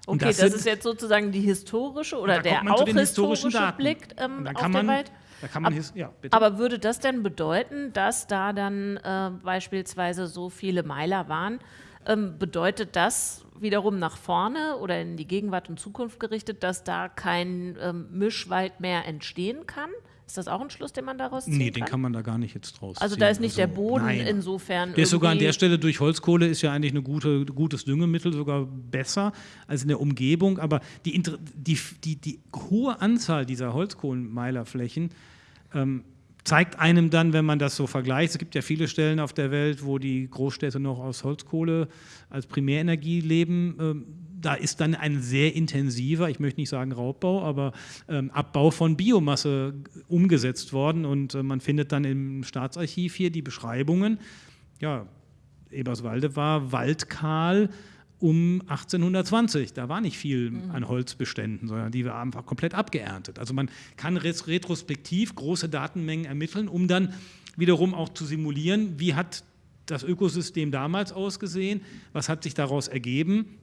Okay, das, das ist jetzt sozusagen die historische oder der auch historische Blick ähm, auf den Wald. Da kann man, Ab, ja, bitte. Aber würde das denn bedeuten, dass da dann äh, beispielsweise so viele Meiler waren? Ähm, bedeutet das wiederum nach vorne oder in die Gegenwart und Zukunft gerichtet, dass da kein ähm, Mischwald mehr entstehen kann? Ist das auch ein Schluss, den man daraus zieht? Nee, den kann man da gar nicht jetzt draus Also da ist nicht also, der Boden nein. insofern. Der ist sogar an der Stelle durch Holzkohle ist ja eigentlich ein gute, gutes Düngemittel, sogar besser als in der Umgebung. Aber die, die, die, die hohe Anzahl dieser Holzkohlenmeilerflächen ähm, zeigt einem dann, wenn man das so vergleicht, es gibt ja viele Stellen auf der Welt, wo die Großstädte noch aus Holzkohle als Primärenergie leben, ähm, da ist dann ein sehr intensiver, ich möchte nicht sagen Raubbau, aber ähm, Abbau von Biomasse umgesetzt worden. Und äh, man findet dann im Staatsarchiv hier die Beschreibungen, ja, Eberswalde war waldkahl, um 1820. Da war nicht viel mhm. an Holzbeständen, sondern die waren einfach komplett abgeerntet. Also man kann retrospektiv große Datenmengen ermitteln, um dann wiederum auch zu simulieren, wie hat das Ökosystem damals ausgesehen, was hat sich daraus ergeben.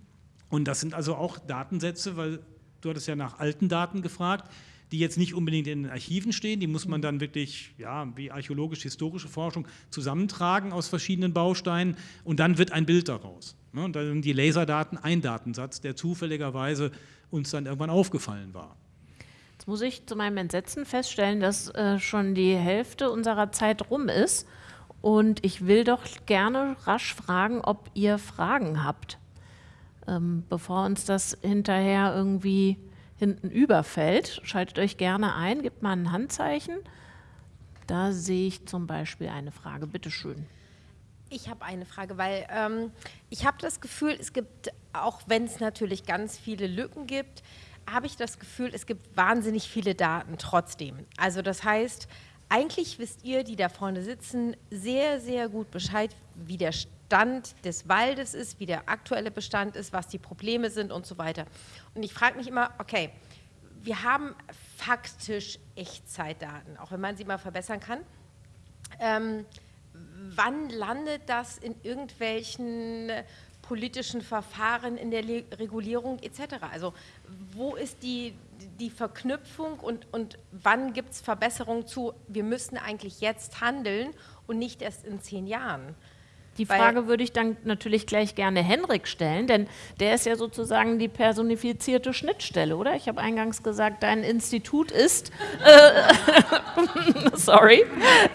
Und das sind also auch Datensätze, weil du hattest ja nach alten Daten gefragt, die jetzt nicht unbedingt in den Archiven stehen, die muss man dann wirklich, ja, wie archäologisch-historische Forschung zusammentragen aus verschiedenen Bausteinen und dann wird ein Bild daraus. Ne, und dann sind die Laserdaten ein Datensatz, der zufälligerweise uns dann irgendwann aufgefallen war. Jetzt muss ich zu meinem Entsetzen feststellen, dass äh, schon die Hälfte unserer Zeit rum ist. Und ich will doch gerne rasch fragen, ob ihr Fragen habt, ähm, bevor uns das hinterher irgendwie hinten überfällt. Schaltet euch gerne ein, gebt mal ein Handzeichen. Da sehe ich zum Beispiel eine Frage. Bitte schön. Ich habe eine Frage, weil ähm, ich habe das Gefühl, es gibt, auch wenn es natürlich ganz viele Lücken gibt, habe ich das Gefühl, es gibt wahnsinnig viele Daten trotzdem. Also das heißt, eigentlich wisst ihr, die da vorne sitzen, sehr, sehr gut Bescheid, wie der Stand des Waldes ist, wie der aktuelle Bestand ist, was die Probleme sind und so weiter. Und ich frage mich immer, okay, wir haben faktisch Echtzeitdaten, auch wenn man sie mal verbessern kann. Ähm, wann landet das in irgendwelchen politischen Verfahren, in der Regulierung etc.? Also wo ist die, die Verknüpfung und, und wann gibt es Verbesserungen zu, wir müssen eigentlich jetzt handeln und nicht erst in zehn Jahren? Die Frage würde ich dann natürlich gleich gerne Henrik stellen, denn der ist ja sozusagen die personifizierte Schnittstelle, oder? Ich habe eingangs gesagt, dein Institut ist, äh, sorry,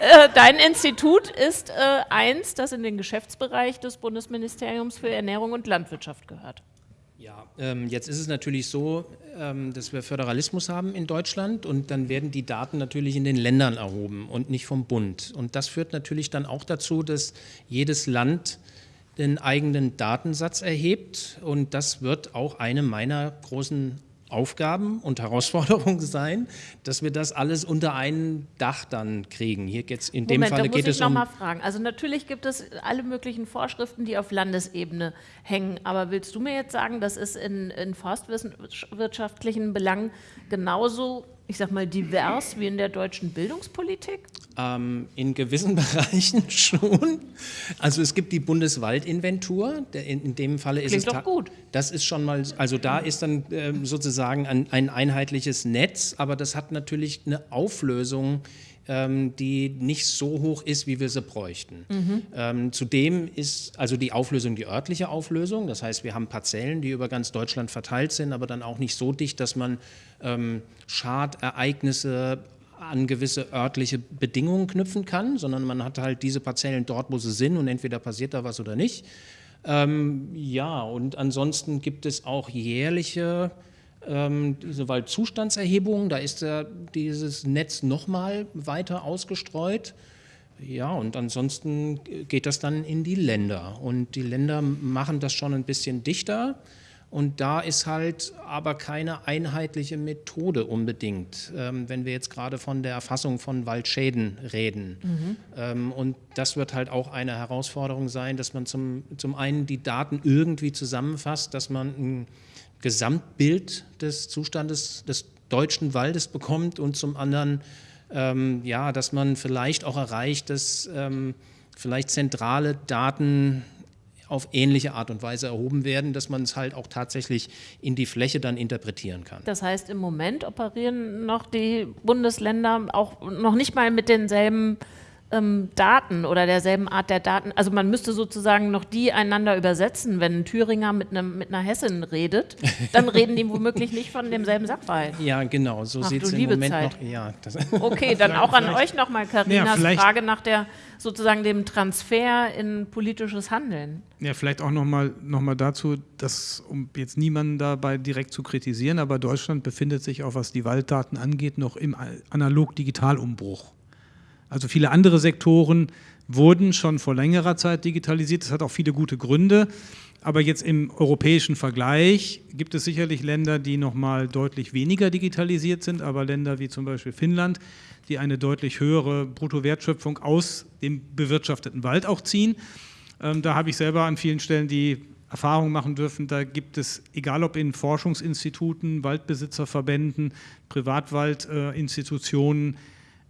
äh, dein Institut ist äh, eins, das in den Geschäftsbereich des Bundesministeriums für Ernährung und Landwirtschaft gehört. Ähm, jetzt ist es natürlich so, ähm, dass wir Föderalismus haben in Deutschland und dann werden die Daten natürlich in den Ländern erhoben und nicht vom Bund. Und das führt natürlich dann auch dazu, dass jedes Land den eigenen Datensatz erhebt und das wird auch eine meiner großen Aufgaben und Herausforderungen sein, dass wir das alles unter ein Dach dann kriegen. Hier geht's in dem Moment, Falle geht es um. Noch mal fragen. Also natürlich gibt es alle möglichen Vorschriften, die auf Landesebene hängen. Aber willst du mir jetzt sagen, das ist in, in forstwirtschaftlichen Belangen genauso ich sag mal, divers wie in der deutschen Bildungspolitik? Ähm, in gewissen Bereichen schon. Also es gibt die Bundeswaldinventur, in, dem Falle ist Klingt es... doch gut. Das ist schon mal, also da ist dann äh, sozusagen ein, ein einheitliches Netz, aber das hat natürlich eine Auflösung, ähm, die nicht so hoch ist, wie wir sie bräuchten. Mhm. Ähm, zudem ist also die Auflösung die örtliche Auflösung, das heißt, wir haben Parzellen, die über ganz Deutschland verteilt sind, aber dann auch nicht so dicht, dass man ähm, Schadereignisse an gewisse örtliche Bedingungen knüpfen kann, sondern man hat halt diese Parzellen dort, wo sie sind und entweder passiert da was oder nicht. Ähm, ja, und ansonsten gibt es auch jährliche ähm, diese Waldzustandserhebung, da ist ja dieses Netz nochmal weiter ausgestreut. Ja, und ansonsten geht das dann in die Länder. Und die Länder machen das schon ein bisschen dichter. Und da ist halt aber keine einheitliche Methode unbedingt, ähm, wenn wir jetzt gerade von der Erfassung von Waldschäden reden. Mhm. Ähm, und das wird halt auch eine Herausforderung sein, dass man zum, zum einen die Daten irgendwie zusammenfasst, dass man ein Gesamtbild des Zustandes des deutschen Waldes bekommt und zum anderen, ähm, ja, dass man vielleicht auch erreicht, dass ähm, vielleicht zentrale Daten auf ähnliche Art und Weise erhoben werden, dass man es halt auch tatsächlich in die Fläche dann interpretieren kann. Das heißt, im Moment operieren noch die Bundesländer auch noch nicht mal mit denselben ähm, Daten oder derselben Art der Daten. Also man müsste sozusagen noch die einander übersetzen. Wenn ein Thüringer mit, einem, mit einer Hessin redet, dann reden die womöglich nicht von demselben Sachverhalt. Ja, genau, so sieht es im Moment Zeit. noch. Ja, okay, dann auch an euch nochmal, Karinas ja, Frage nach der sozusagen dem Transfer in politisches Handeln. Ja, vielleicht auch nochmal noch mal dazu, dass, um jetzt niemanden dabei direkt zu kritisieren, aber Deutschland befindet sich auch, was die Walddaten angeht, noch im Analog-Digital-Umbruch. Also viele andere Sektoren wurden schon vor längerer Zeit digitalisiert. Das hat auch viele gute Gründe. Aber jetzt im europäischen Vergleich gibt es sicherlich Länder, die noch mal deutlich weniger digitalisiert sind, aber Länder wie zum Beispiel Finnland, die eine deutlich höhere Bruttowertschöpfung aus dem bewirtschafteten Wald auch ziehen. Ähm, da habe ich selber an vielen Stellen die Erfahrung machen dürfen, da gibt es, egal ob in Forschungsinstituten, Waldbesitzerverbänden, Privatwaldinstitutionen,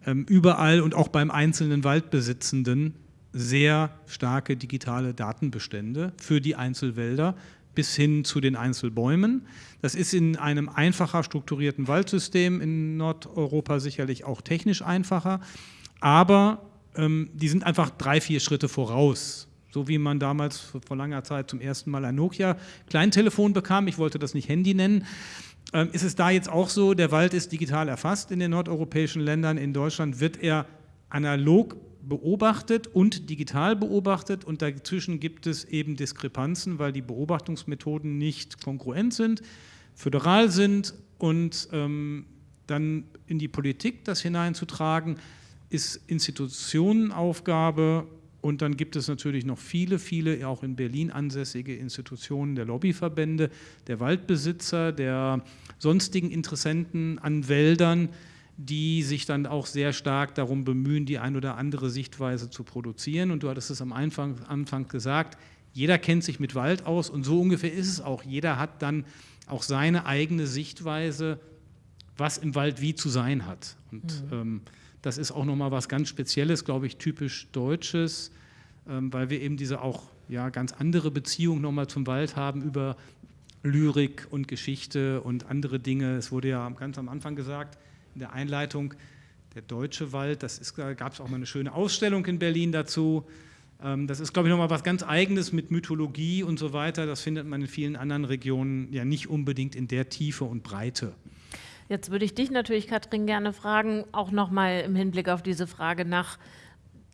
überall und auch beim einzelnen Waldbesitzenden sehr starke digitale Datenbestände für die Einzelwälder bis hin zu den Einzelbäumen. Das ist in einem einfacher strukturierten Waldsystem in Nordeuropa sicherlich auch technisch einfacher, aber ähm, die sind einfach drei, vier Schritte voraus. So wie man damals vor langer Zeit zum ersten Mal ein Nokia-Kleintelefon bekam, ich wollte das nicht Handy nennen, ähm, ist es da jetzt auch so, der Wald ist digital erfasst in den nordeuropäischen Ländern. In Deutschland wird er analog beobachtet und digital beobachtet und dazwischen gibt es eben Diskrepanzen, weil die Beobachtungsmethoden nicht kongruent sind, föderal sind und ähm, dann in die Politik das hineinzutragen, ist Institutionenaufgabe und dann gibt es natürlich noch viele, viele, auch in Berlin ansässige Institutionen der Lobbyverbände, der Waldbesitzer, der sonstigen Interessenten an Wäldern, die sich dann auch sehr stark darum bemühen, die ein oder andere Sichtweise zu produzieren. Und du hattest es am Anfang, Anfang gesagt, jeder kennt sich mit Wald aus und so ungefähr ist es auch. Jeder hat dann auch seine eigene Sichtweise, was im Wald wie zu sein hat. Und mhm. ähm, das ist auch nochmal was ganz Spezielles, glaube ich, typisch Deutsches, ähm, weil wir eben diese auch ja, ganz andere Beziehung nochmal zum Wald haben über Lyrik und Geschichte und andere Dinge. Es wurde ja ganz am Anfang gesagt, in der Einleitung, der deutsche Wald, das gab es auch mal eine schöne Ausstellung in Berlin dazu. Ähm, das ist, glaube ich, nochmal was ganz Eigenes mit Mythologie und so weiter. Das findet man in vielen anderen Regionen ja nicht unbedingt in der Tiefe und Breite. Jetzt würde ich dich natürlich, Katrin, gerne fragen, auch nochmal im Hinblick auf diese Frage nach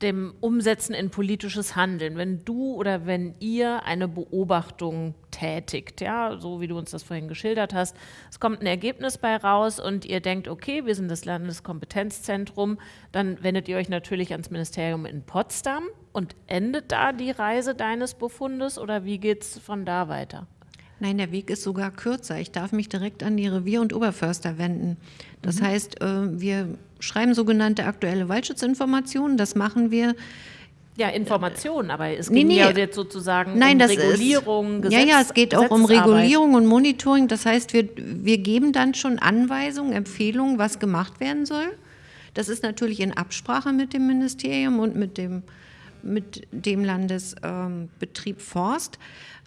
dem Umsetzen in politisches Handeln. Wenn du oder wenn ihr eine Beobachtung tätigt, ja, so wie du uns das vorhin geschildert hast, es kommt ein Ergebnis bei raus und ihr denkt, okay, wir sind das Landeskompetenzzentrum, dann wendet ihr euch natürlich ans Ministerium in Potsdam und endet da die Reise deines Befundes oder wie geht es von da weiter? Nein, der Weg ist sogar kürzer. Ich darf mich direkt an die Revier- und Oberförster wenden. Das mhm. heißt, äh, wir schreiben sogenannte aktuelle Waldschutzinformationen. Das machen wir ja, Informationen, aber es geht nee, nee. ja jetzt sozusagen Nein, um Regulierung, ist, Ja, ja, es geht auch um Regulierung und Monitoring. Das heißt, wir, wir geben dann schon Anweisungen, Empfehlungen, was gemacht werden soll. Das ist natürlich in Absprache mit dem Ministerium und mit dem, mit dem Landesbetrieb ähm, Forst.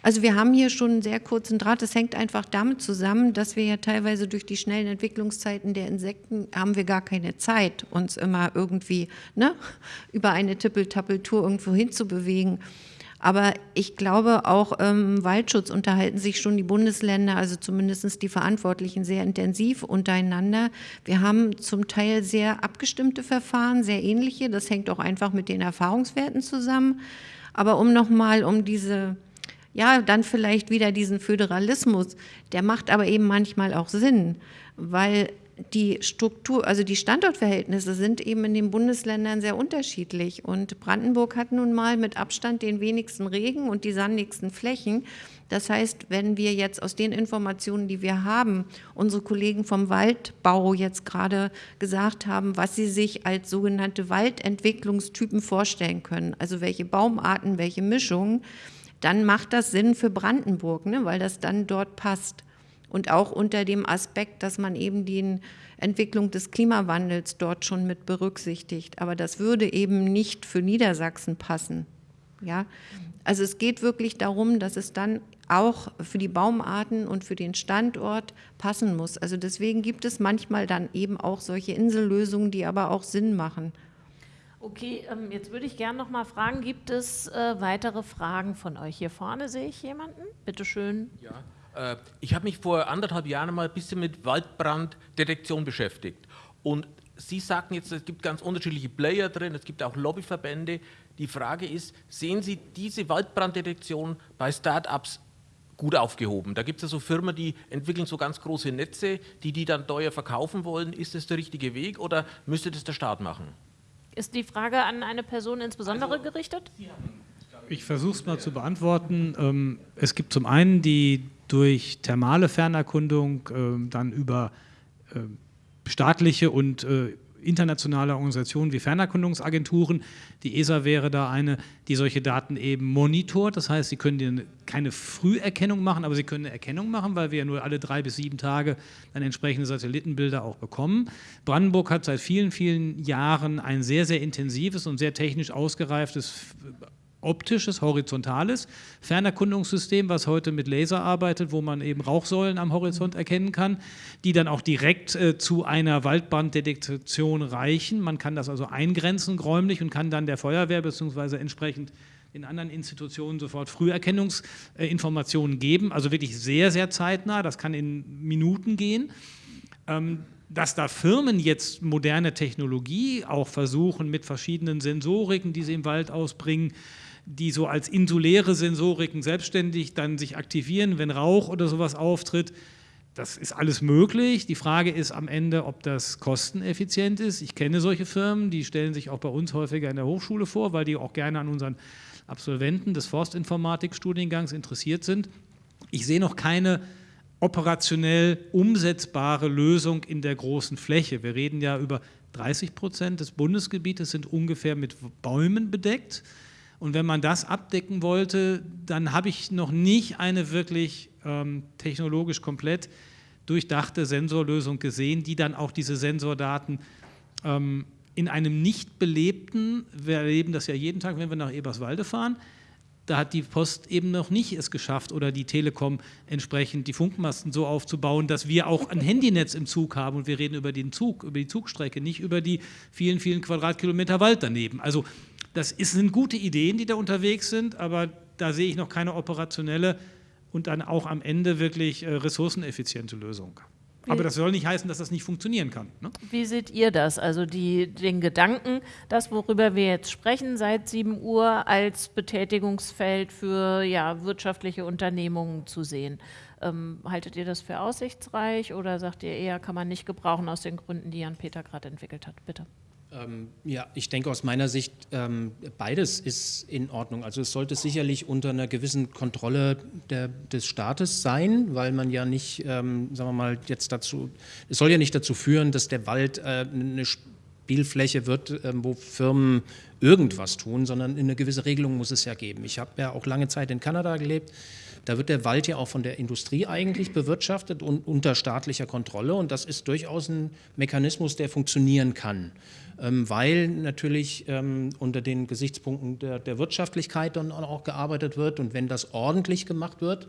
Also wir haben hier schon einen sehr kurzen Draht. Das hängt einfach damit zusammen, dass wir ja teilweise durch die schnellen Entwicklungszeiten der Insekten haben wir gar keine Zeit, uns immer irgendwie ne, über eine Tippeltappeltour irgendwo hinzubewegen. Aber ich glaube, auch im ähm, Waldschutz unterhalten sich schon die Bundesländer, also zumindest die Verantwortlichen, sehr intensiv untereinander. Wir haben zum Teil sehr abgestimmte Verfahren, sehr ähnliche. Das hängt auch einfach mit den Erfahrungswerten zusammen. Aber um nochmal um diese ja, dann vielleicht wieder diesen Föderalismus, der macht aber eben manchmal auch Sinn, weil die Struktur, also die Standortverhältnisse sind eben in den Bundesländern sehr unterschiedlich. Und Brandenburg hat nun mal mit Abstand den wenigsten Regen und die sandigsten Flächen. Das heißt, wenn wir jetzt aus den Informationen, die wir haben, unsere Kollegen vom Waldbau jetzt gerade gesagt haben, was sie sich als sogenannte Waldentwicklungstypen vorstellen können, also welche Baumarten, welche Mischungen, dann macht das Sinn für Brandenburg, ne, weil das dann dort passt. Und auch unter dem Aspekt, dass man eben die Entwicklung des Klimawandels dort schon mit berücksichtigt. Aber das würde eben nicht für Niedersachsen passen. Ja? Also es geht wirklich darum, dass es dann auch für die Baumarten und für den Standort passen muss. Also deswegen gibt es manchmal dann eben auch solche Insellösungen, die aber auch Sinn machen. Okay, ähm, jetzt würde ich gerne noch mal fragen, gibt es äh, weitere Fragen von euch? Hier vorne sehe ich jemanden. Bitte schön. Ja. Äh, ich habe mich vor anderthalb Jahren mal ein bisschen mit Waldbranddetektion beschäftigt. Und Sie sagten jetzt, es gibt ganz unterschiedliche Player drin, es gibt auch Lobbyverbände. Die Frage ist, sehen Sie diese Waldbranddetektion bei Start-ups gut aufgehoben? Da gibt es ja so Firmen, die entwickeln so ganz große Netze, die die dann teuer verkaufen wollen. Ist das der richtige Weg oder müsste das der Staat machen? Ist die Frage an eine Person insbesondere also, gerichtet? Ich versuche es mal zu beantworten. Ähm, es gibt zum einen die durch thermale Fernerkundung äh, dann über äh, staatliche und äh, internationale Organisationen wie Fernerkundungsagenturen. Die ESA wäre da eine, die solche Daten eben monitort. Das heißt, sie können keine Früherkennung machen, aber sie können eine Erkennung machen, weil wir ja nur alle drei bis sieben Tage dann entsprechende Satellitenbilder auch bekommen. Brandenburg hat seit vielen, vielen Jahren ein sehr, sehr intensives und sehr technisch ausgereiftes optisches, horizontales Fernerkundungssystem, was heute mit Laser arbeitet, wo man eben Rauchsäulen am Horizont erkennen kann, die dann auch direkt äh, zu einer Waldbranddetektion reichen. Man kann das also eingrenzen räumlich und kann dann der Feuerwehr bzw. entsprechend in anderen Institutionen sofort Früherkennungsinformationen geben, also wirklich sehr, sehr zeitnah, das kann in Minuten gehen. Ähm, dass da Firmen jetzt moderne Technologie auch versuchen, mit verschiedenen Sensoriken, die sie im Wald ausbringen, die so als insuläre Sensoriken selbstständig dann sich aktivieren, wenn Rauch oder sowas auftritt. Das ist alles möglich. Die Frage ist am Ende, ob das kosteneffizient ist. Ich kenne solche Firmen, die stellen sich auch bei uns häufiger in der Hochschule vor, weil die auch gerne an unseren Absolventen des Forstinformatikstudiengangs interessiert sind. Ich sehe noch keine operationell umsetzbare Lösung in der großen Fläche. Wir reden ja über 30 Prozent des Bundesgebietes sind ungefähr mit Bäumen bedeckt. Und wenn man das abdecken wollte, dann habe ich noch nicht eine wirklich ähm, technologisch komplett durchdachte Sensorlösung gesehen, die dann auch diese Sensordaten ähm, in einem nicht belebten, wir erleben das ja jeden Tag, wenn wir nach Eberswalde fahren, da hat die Post eben noch nicht es geschafft oder die Telekom entsprechend die Funkmasten so aufzubauen, dass wir auch ein Handynetz im Zug haben und wir reden über den Zug, über die Zugstrecke, nicht über die vielen, vielen Quadratkilometer Wald daneben. Also das sind gute Ideen, die da unterwegs sind, aber da sehe ich noch keine operationelle und dann auch am Ende wirklich äh, ressourceneffiziente Lösung. Aber das soll nicht heißen, dass das nicht funktionieren kann. Ne? Wie seht ihr das? Also die, den Gedanken, das, worüber wir jetzt sprechen seit 7 Uhr, als Betätigungsfeld für ja, wirtschaftliche Unternehmungen zu sehen. Ähm, haltet ihr das für aussichtsreich oder sagt ihr eher, kann man nicht gebrauchen aus den Gründen, die Jan-Peter gerade entwickelt hat? Bitte. Ähm, ja, ich denke aus meiner Sicht, ähm, beides ist in Ordnung. Also es sollte sicherlich unter einer gewissen Kontrolle der, des Staates sein, weil man ja nicht, ähm, sagen wir mal, jetzt dazu, es soll ja nicht dazu führen, dass der Wald äh, eine Spielfläche wird, wo Firmen irgendwas tun, sondern eine gewisse Regelung muss es ja geben. Ich habe ja auch lange Zeit in Kanada gelebt. Da wird der Wald ja auch von der Industrie eigentlich bewirtschaftet und unter staatlicher Kontrolle. Und das ist durchaus ein Mechanismus, der funktionieren kann. Ähm, weil natürlich ähm, unter den Gesichtspunkten der, der Wirtschaftlichkeit dann auch gearbeitet wird. Und wenn das ordentlich gemacht wird,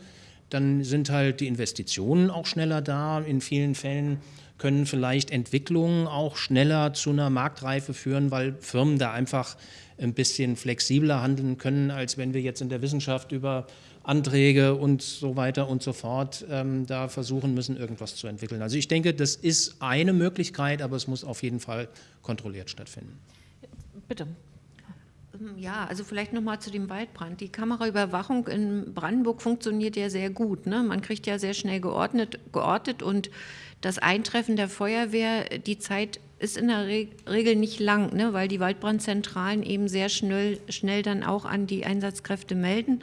dann sind halt die Investitionen auch schneller da. In vielen Fällen können vielleicht Entwicklungen auch schneller zu einer Marktreife führen, weil Firmen da einfach ein bisschen flexibler handeln können, als wenn wir jetzt in der Wissenschaft über Anträge und so weiter und so fort ähm, da versuchen müssen, irgendwas zu entwickeln. Also ich denke, das ist eine Möglichkeit, aber es muss auf jeden Fall kontrolliert stattfinden. Bitte. Ja, also vielleicht nochmal zu dem Waldbrand. Die Kameraüberwachung in Brandenburg funktioniert ja sehr gut. Ne? Man kriegt ja sehr schnell geordnet, geortet und das Eintreffen der Feuerwehr, die Zeit ist in der Regel nicht lang, ne? weil die Waldbrandzentralen eben sehr schnell, schnell dann auch an die Einsatzkräfte melden.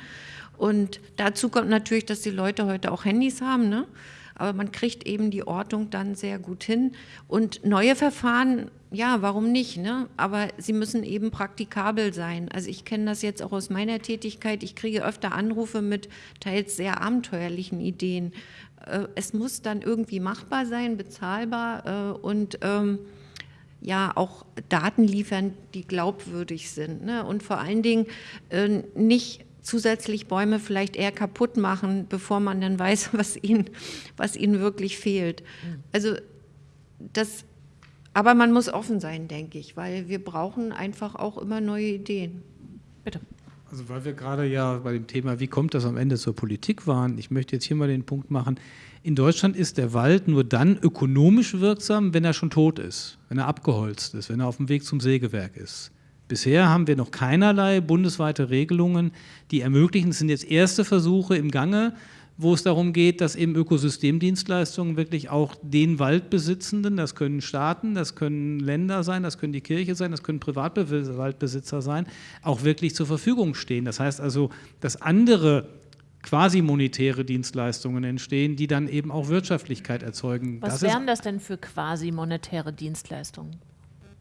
Und dazu kommt natürlich, dass die Leute heute auch Handys haben. Ne? aber man kriegt eben die Ortung dann sehr gut hin. Und neue Verfahren, ja, warum nicht? Ne? Aber sie müssen eben praktikabel sein. Also ich kenne das jetzt auch aus meiner Tätigkeit. Ich kriege öfter Anrufe mit teils sehr abenteuerlichen Ideen. Äh, es muss dann irgendwie machbar sein, bezahlbar äh, und ähm, ja auch Daten liefern, die glaubwürdig sind. Ne? Und vor allen Dingen äh, nicht zusätzlich Bäume vielleicht eher kaputt machen, bevor man dann weiß, was ihnen, was ihnen wirklich fehlt. Also das, aber man muss offen sein, denke ich, weil wir brauchen einfach auch immer neue Ideen. Bitte. Also weil wir gerade ja bei dem Thema, wie kommt das am Ende zur Politik waren, ich möchte jetzt hier mal den Punkt machen, in Deutschland ist der Wald nur dann ökonomisch wirksam, wenn er schon tot ist, wenn er abgeholzt ist, wenn er auf dem Weg zum Sägewerk ist. Bisher haben wir noch keinerlei bundesweite Regelungen, die ermöglichen, es sind jetzt erste Versuche im Gange, wo es darum geht, dass eben Ökosystemdienstleistungen wirklich auch den Waldbesitzenden, das können Staaten, das können Länder sein, das können die Kirche sein, das können Privatwaldbesitzer sein, auch wirklich zur Verfügung stehen. Das heißt also, dass andere quasi monetäre Dienstleistungen entstehen, die dann eben auch Wirtschaftlichkeit erzeugen. Was das wären das denn für quasi monetäre Dienstleistungen?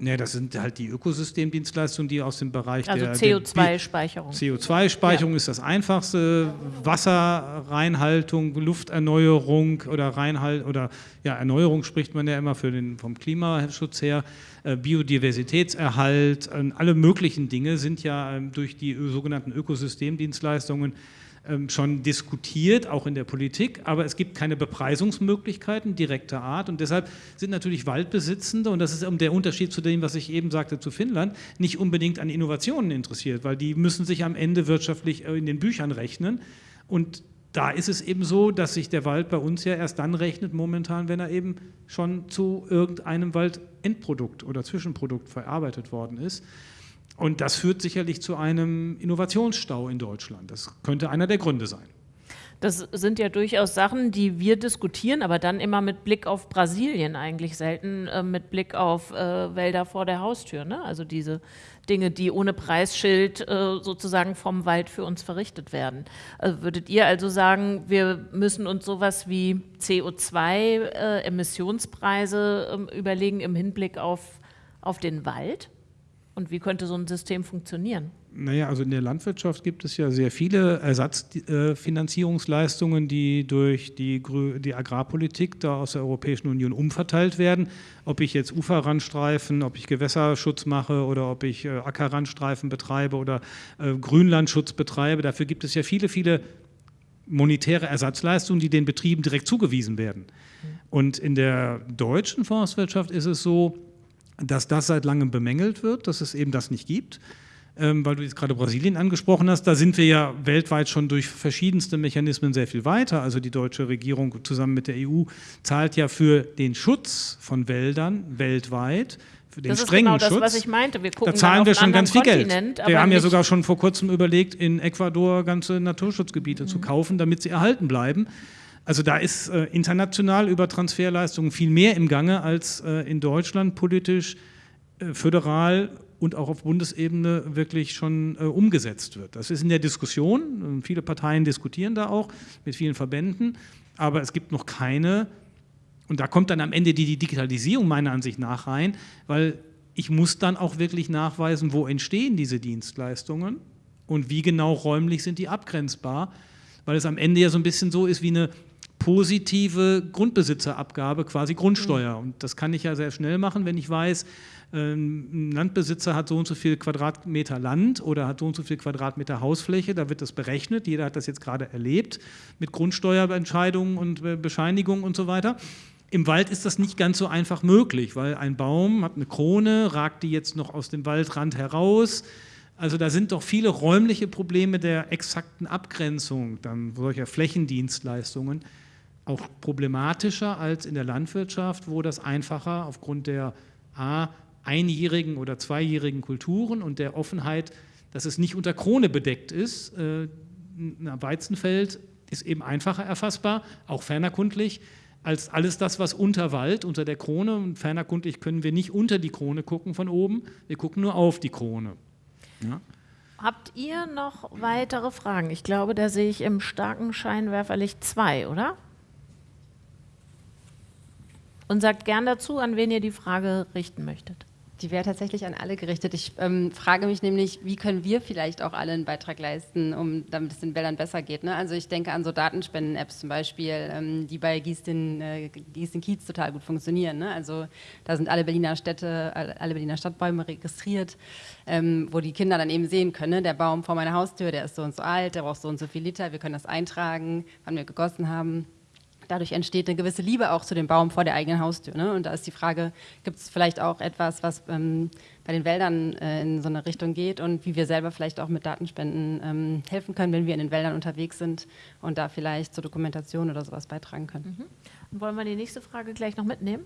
Ja, das sind halt die Ökosystemdienstleistungen, die aus dem Bereich also der CO2-Speicherung. CO2-Speicherung ja. ist das einfachste, Wasserreinhaltung, Lufterneuerung oder Reinhalt oder ja, Erneuerung spricht man ja immer für den, vom Klimaschutz her, äh, Biodiversitätserhalt, äh, alle möglichen Dinge sind ja äh, durch die sogenannten Ökosystemdienstleistungen ähm, schon diskutiert, auch in der Politik, aber es gibt keine Bepreisungsmöglichkeiten direkter Art und deshalb sind natürlich Waldbesitzende, und das ist der Unterschied zu dem, was ich eben sagte zu Finnland, nicht unbedingt an Innovationen interessiert, weil die müssen sich am Ende wirtschaftlich äh, in den Büchern rechnen und da ist es eben so, dass sich der Wald bei uns ja erst dann rechnet momentan, wenn er eben schon zu irgendeinem Waldendprodukt oder Zwischenprodukt verarbeitet worden ist. Und das führt sicherlich zu einem Innovationsstau in Deutschland. Das könnte einer der Gründe sein. Das sind ja durchaus Sachen, die wir diskutieren, aber dann immer mit Blick auf Brasilien eigentlich, selten äh, mit Blick auf äh, Wälder vor der Haustür. Ne? Also diese Dinge, die ohne Preisschild äh, sozusagen vom Wald für uns verrichtet werden. Also würdet ihr also sagen, wir müssen uns sowas wie CO2-Emissionspreise äh, ähm, überlegen im Hinblick auf, auf den Wald? Und wie könnte so ein System funktionieren? Naja, also in der Landwirtschaft gibt es ja sehr viele Ersatzfinanzierungsleistungen, die durch die, die Agrarpolitik da aus der Europäischen Union umverteilt werden. Ob ich jetzt Uferrandstreifen, ob ich Gewässerschutz mache oder ob ich äh, Ackerrandstreifen betreibe oder äh, Grünlandschutz betreibe, dafür gibt es ja viele, viele monetäre Ersatzleistungen, die den Betrieben direkt zugewiesen werden. Und in der deutschen Forstwirtschaft ist es so, dass das seit langem bemängelt wird, dass es eben das nicht gibt. Ähm, weil du jetzt gerade Brasilien angesprochen hast, da sind wir ja weltweit schon durch verschiedenste Mechanismen sehr viel weiter. Also die deutsche Regierung zusammen mit der EU zahlt ja für den Schutz von Wäldern weltweit für den das strengen ist genau Schutz. das, was ich meinte. Wir gucken da zahlen wir schon ganz viel Kontinent, Geld. Wir haben ja sogar schon vor kurzem überlegt, in Ecuador ganze Naturschutzgebiete mhm. zu kaufen, damit sie erhalten bleiben. Also da ist äh, international über Transferleistungen viel mehr im Gange als äh, in Deutschland politisch, äh, föderal und auch auf Bundesebene wirklich schon äh, umgesetzt wird. Das ist in der Diskussion, viele Parteien diskutieren da auch mit vielen Verbänden, aber es gibt noch keine, und da kommt dann am Ende die, die Digitalisierung meiner Ansicht nach rein, weil ich muss dann auch wirklich nachweisen, wo entstehen diese Dienstleistungen und wie genau räumlich sind die abgrenzbar, weil es am Ende ja so ein bisschen so ist wie eine positive Grundbesitzerabgabe, quasi Grundsteuer. Mhm. Und das kann ich ja sehr schnell machen, wenn ich weiß, ähm, ein Landbesitzer hat so und so viel Quadratmeter Land oder hat so und so viel Quadratmeter Hausfläche, da wird das berechnet, jeder hat das jetzt gerade erlebt mit Grundsteuerentscheidungen und äh, Bescheinigungen und so weiter. Im Wald ist das nicht ganz so einfach möglich, weil ein Baum hat eine Krone, ragt die jetzt noch aus dem Waldrand heraus. Also da sind doch viele räumliche Probleme der exakten Abgrenzung dann solcher Flächendienstleistungen auch problematischer als in der Landwirtschaft, wo das einfacher aufgrund der A, einjährigen oder zweijährigen Kulturen und der Offenheit dass es nicht unter Krone bedeckt ist. Äh, ein Weizenfeld ist eben einfacher erfassbar, auch fernerkundlich, als alles das, was unter Wald, unter der Krone, und fernerkundlich können wir nicht unter die Krone gucken von oben, wir gucken nur auf die Krone. Ja. Habt ihr noch weitere Fragen? Ich glaube, da sehe ich im starken Scheinwerferlicht zwei, oder? Und sagt gern dazu, an wen ihr die Frage richten möchtet. Die wäre tatsächlich an alle gerichtet. Ich ähm, frage mich nämlich, wie können wir vielleicht auch alle einen Beitrag leisten, um, damit es den Wäldern besser geht. Ne? Also ich denke an so Datenspenden-Apps zum Beispiel, ähm, die bei Gieß den, äh, Gieß Kiez total gut funktionieren. Ne? Also da sind alle Berliner Städte, alle Berliner Stadtbäume registriert, ähm, wo die Kinder dann eben sehen können, ne? der Baum vor meiner Haustür, der ist so und so alt, der braucht so und so viel Liter, wir können das eintragen, wann wir gegossen haben dadurch entsteht eine gewisse Liebe auch zu dem Baum vor der eigenen Haustür. Ne? Und da ist die Frage, gibt es vielleicht auch etwas, was ähm, bei den Wäldern äh, in so eine Richtung geht und wie wir selber vielleicht auch mit Datenspenden ähm, helfen können, wenn wir in den Wäldern unterwegs sind und da vielleicht zur Dokumentation oder sowas beitragen können. Mhm. Wollen wir die nächste Frage gleich noch mitnehmen?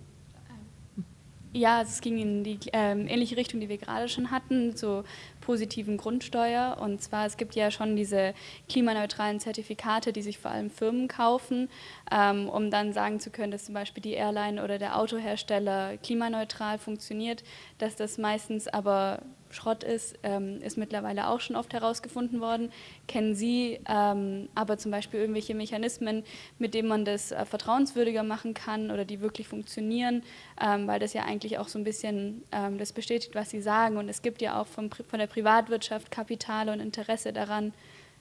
Ja, es ging in die äh, ähnliche Richtung, die wir gerade schon hatten, zur positiven Grundsteuer. Und zwar, es gibt ja schon diese klimaneutralen Zertifikate, die sich vor allem Firmen kaufen, ähm, um dann sagen zu können, dass zum Beispiel die Airline oder der Autohersteller klimaneutral funktioniert, dass das meistens aber Schrott ist, ähm, ist mittlerweile auch schon oft herausgefunden worden. Kennen Sie ähm, aber zum Beispiel irgendwelche Mechanismen, mit denen man das äh, vertrauenswürdiger machen kann oder die wirklich funktionieren, ähm, weil das ja eigentlich auch so ein bisschen ähm, das bestätigt, was Sie sagen. Und es gibt ja auch vom, von der Privatwirtschaft Kapital und Interesse daran,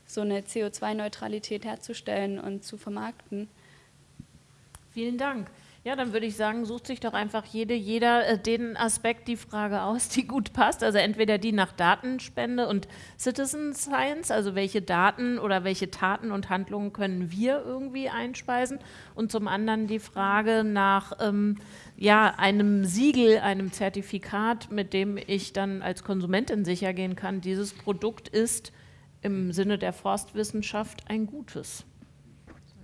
so eine CO2-Neutralität herzustellen und zu vermarkten. Vielen Dank. Ja, dann würde ich sagen, sucht sich doch einfach jede, jeder äh, den Aspekt, die Frage aus, die gut passt. Also entweder die nach Datenspende und Citizen Science, also welche Daten oder welche Taten und Handlungen können wir irgendwie einspeisen. Und zum anderen die Frage nach ähm, ja, einem Siegel, einem Zertifikat, mit dem ich dann als Konsumentin sicher gehen kann, dieses Produkt ist im Sinne der Forstwissenschaft ein gutes.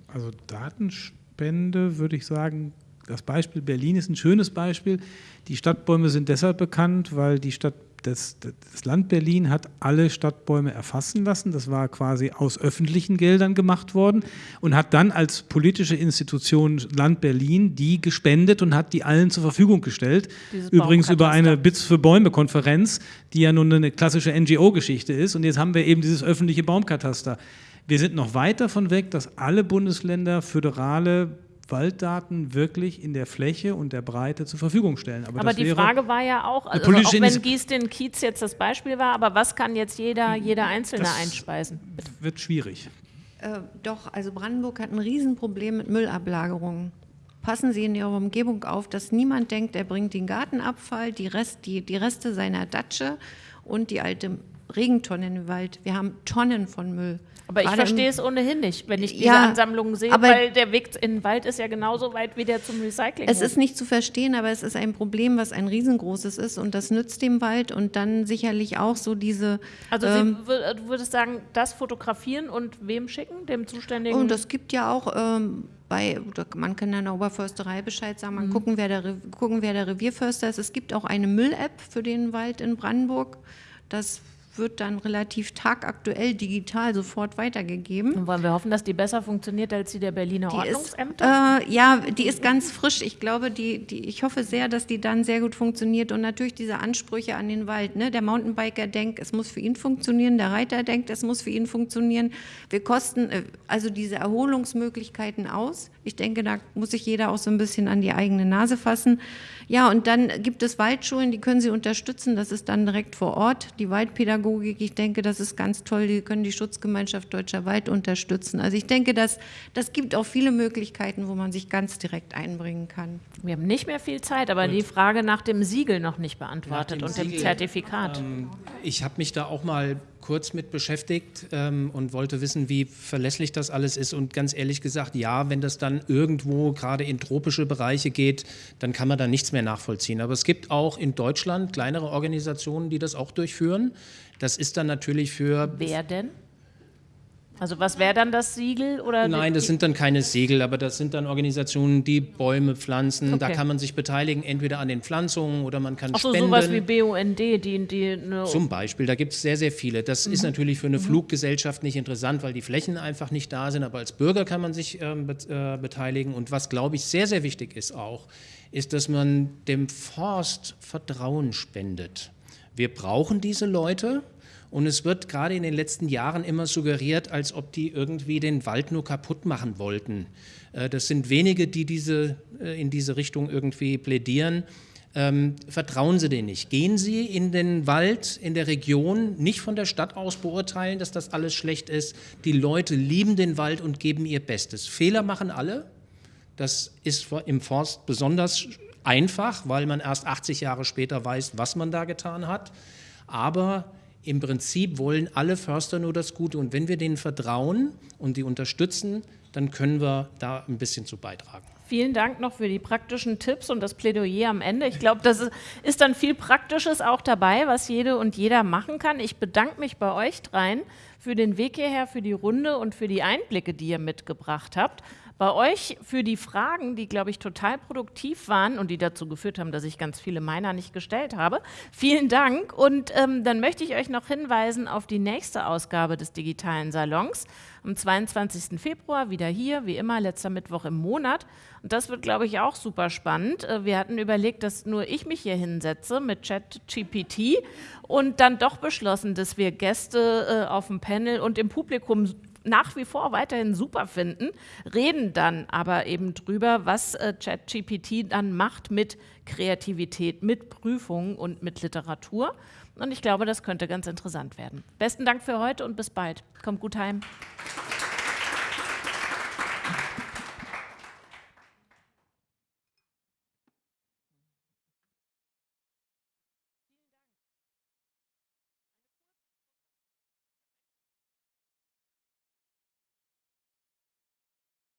Also Datenspende würde ich sagen, das Beispiel Berlin ist ein schönes Beispiel. Die Stadtbäume sind deshalb bekannt, weil die Stadt, das, das Land Berlin hat alle Stadtbäume erfassen lassen. Das war quasi aus öffentlichen Geldern gemacht worden und hat dann als politische Institution Land Berlin die gespendet und hat die allen zur Verfügung gestellt. Dieses Übrigens über eine Bits für Bäume-Konferenz, die ja nun eine klassische NGO-Geschichte ist. Und jetzt haben wir eben dieses öffentliche Baumkataster. Wir sind noch weit davon weg, dass alle Bundesländer föderale Walddaten wirklich in der Fläche und der Breite zur Verfügung stellen. Aber, aber die Frage war ja auch, also auch wenn den Kiez jetzt das Beispiel war, aber was kann jetzt jeder, jeder Einzelne das einspeisen? Wird schwierig. Äh, doch, also Brandenburg hat ein Riesenproblem mit Müllablagerungen. Passen Sie in Ihrer Umgebung auf, dass niemand denkt, er bringt den Gartenabfall, die, Rest, die, die Reste seiner Datsche und die alte Regentonne in den Wald. Wir haben Tonnen von Müll. Aber ich verstehe es ohnehin nicht, wenn ich diese ja, Ansammlungen sehe, weil der Weg in den Wald ist ja genauso weit wie der zum Recycling. Es ist nicht zu verstehen, aber es ist ein Problem, was ein riesengroßes ist und das nützt dem Wald und dann sicherlich auch so diese. Also ähm, du würdest sagen, das fotografieren und wem schicken, dem Zuständigen? Und es gibt ja auch ähm, bei, man kann in der Oberförsterei Bescheid sagen, man mhm. gucken, wer der, gucken, wer der Revierförster ist. Es gibt auch eine Müll-App für den Wald in Brandenburg. Das wird dann relativ tagaktuell digital sofort weitergegeben. Und wollen wir hoffen, dass die besser funktioniert als die der Berliner die Ordnungsämter? Ist, äh, ja, die ist ganz frisch. Ich glaube, die, die, ich hoffe sehr, dass die dann sehr gut funktioniert. Und natürlich diese Ansprüche an den Wald. Ne? Der Mountainbiker denkt, es muss für ihn funktionieren. Der Reiter denkt, es muss für ihn funktionieren. Wir kosten äh, also diese Erholungsmöglichkeiten aus. Ich denke, da muss sich jeder auch so ein bisschen an die eigene Nase fassen. Ja, und dann gibt es Waldschulen, die können Sie unterstützen. Das ist dann direkt vor Ort. Die Waldpädagogik, ich denke, das ist ganz toll. Die können die Schutzgemeinschaft Deutscher Wald unterstützen. Also ich denke, das, das gibt auch viele Möglichkeiten, wo man sich ganz direkt einbringen kann. Wir haben nicht mehr viel Zeit, aber Gut. die Frage nach dem Siegel noch nicht beantwortet dem und Siegel, dem Zertifikat. Ähm, ich habe mich da auch mal kurz mit beschäftigt ähm, und wollte wissen, wie verlässlich das alles ist. Und ganz ehrlich gesagt, ja, wenn das dann irgendwo gerade in tropische Bereiche geht, dann kann man da nichts mehr nachvollziehen. Aber es gibt auch in Deutschland kleinere Organisationen, die das auch durchführen. Das ist dann natürlich für... Wer denn? Also was wäre dann das Siegel? Oder Nein, das sind dann keine Segel, aber das sind dann Organisationen, die Bäume pflanzen. Da Okay. kann man sich beteiligen, entweder an den Pflanzungen oder man kann Ach so, spenden. sowas wie BUND, die, die eine Zum Beispiel, da gibt es sehr, sehr viele. Das ist Mhm. natürlich für eine Fluggesellschaft nicht interessant, weil die Flächen einfach nicht da sind, aber als Bürger kann man sich ähm, äh, beteiligen. Und was, glaube ich, sehr, sehr wichtig ist auch, ist, dass man dem Forst Vertrauen spendet. Wir brauchen diese Leute. Und es wird gerade in den letzten Jahren immer suggeriert, als ob die irgendwie den Wald nur kaputt machen wollten. Äh, Das sind wenige, die diese, äh, in diese Richtung irgendwie plädieren. Ähm, vertrauen Sie denen nicht. Gehen Sie in den Wald, in der Region, nicht von der Stadt aus beurteilen, dass das alles schlecht ist. Die Leute lieben den Wald und geben ihr Bestes. Fehler machen alle. Das ist im Forst besonders einfach, weil man erst 80 Jahre später weiß, was man da getan hat. Aber im Prinzip wollen alle Förster nur das Gute. Und wenn wir denen vertrauen und die unterstützen, dann können wir da ein bisschen zu beitragen. Vielen Dank noch für die praktischen Tipps und das Plädoyer am Ende. Ich glaube, das ist, dann viel Praktisches auch dabei, was jede und jeder machen kann. Ich bedanke mich bei euch dreien für den Weg hierher, für die Runde und für die Einblicke, die ihr mitgebracht habt. Bei euch für die Fragen, die, glaube ich, total produktiv waren und die dazu geführt haben, dass ich ganz viele meiner nicht gestellt habe. Vielen Dank. Und ähm, dann möchte ich euch noch hinweisen auf die nächste Ausgabe des digitalen Salons. Am 22. Februar wieder hier, wie immer, letzter Mittwoch im Monat. Und das wird, glaube ich, auch super spannend. Äh, Wir hatten überlegt, dass nur ich mich hier hinsetze mit ChatGPT und dann doch beschlossen, dass wir Gäste äh, auf dem Panel und im Publikum nach wie vor weiterhin super finden, reden dann aber eben drüber, was äh, ChatGPT dann macht mit Kreativität, mit Prüfungen und mit Literatur. Und ich glaube, das könnte ganz interessant werden. Besten Dank für heute und bis bald. Kommt gut heim.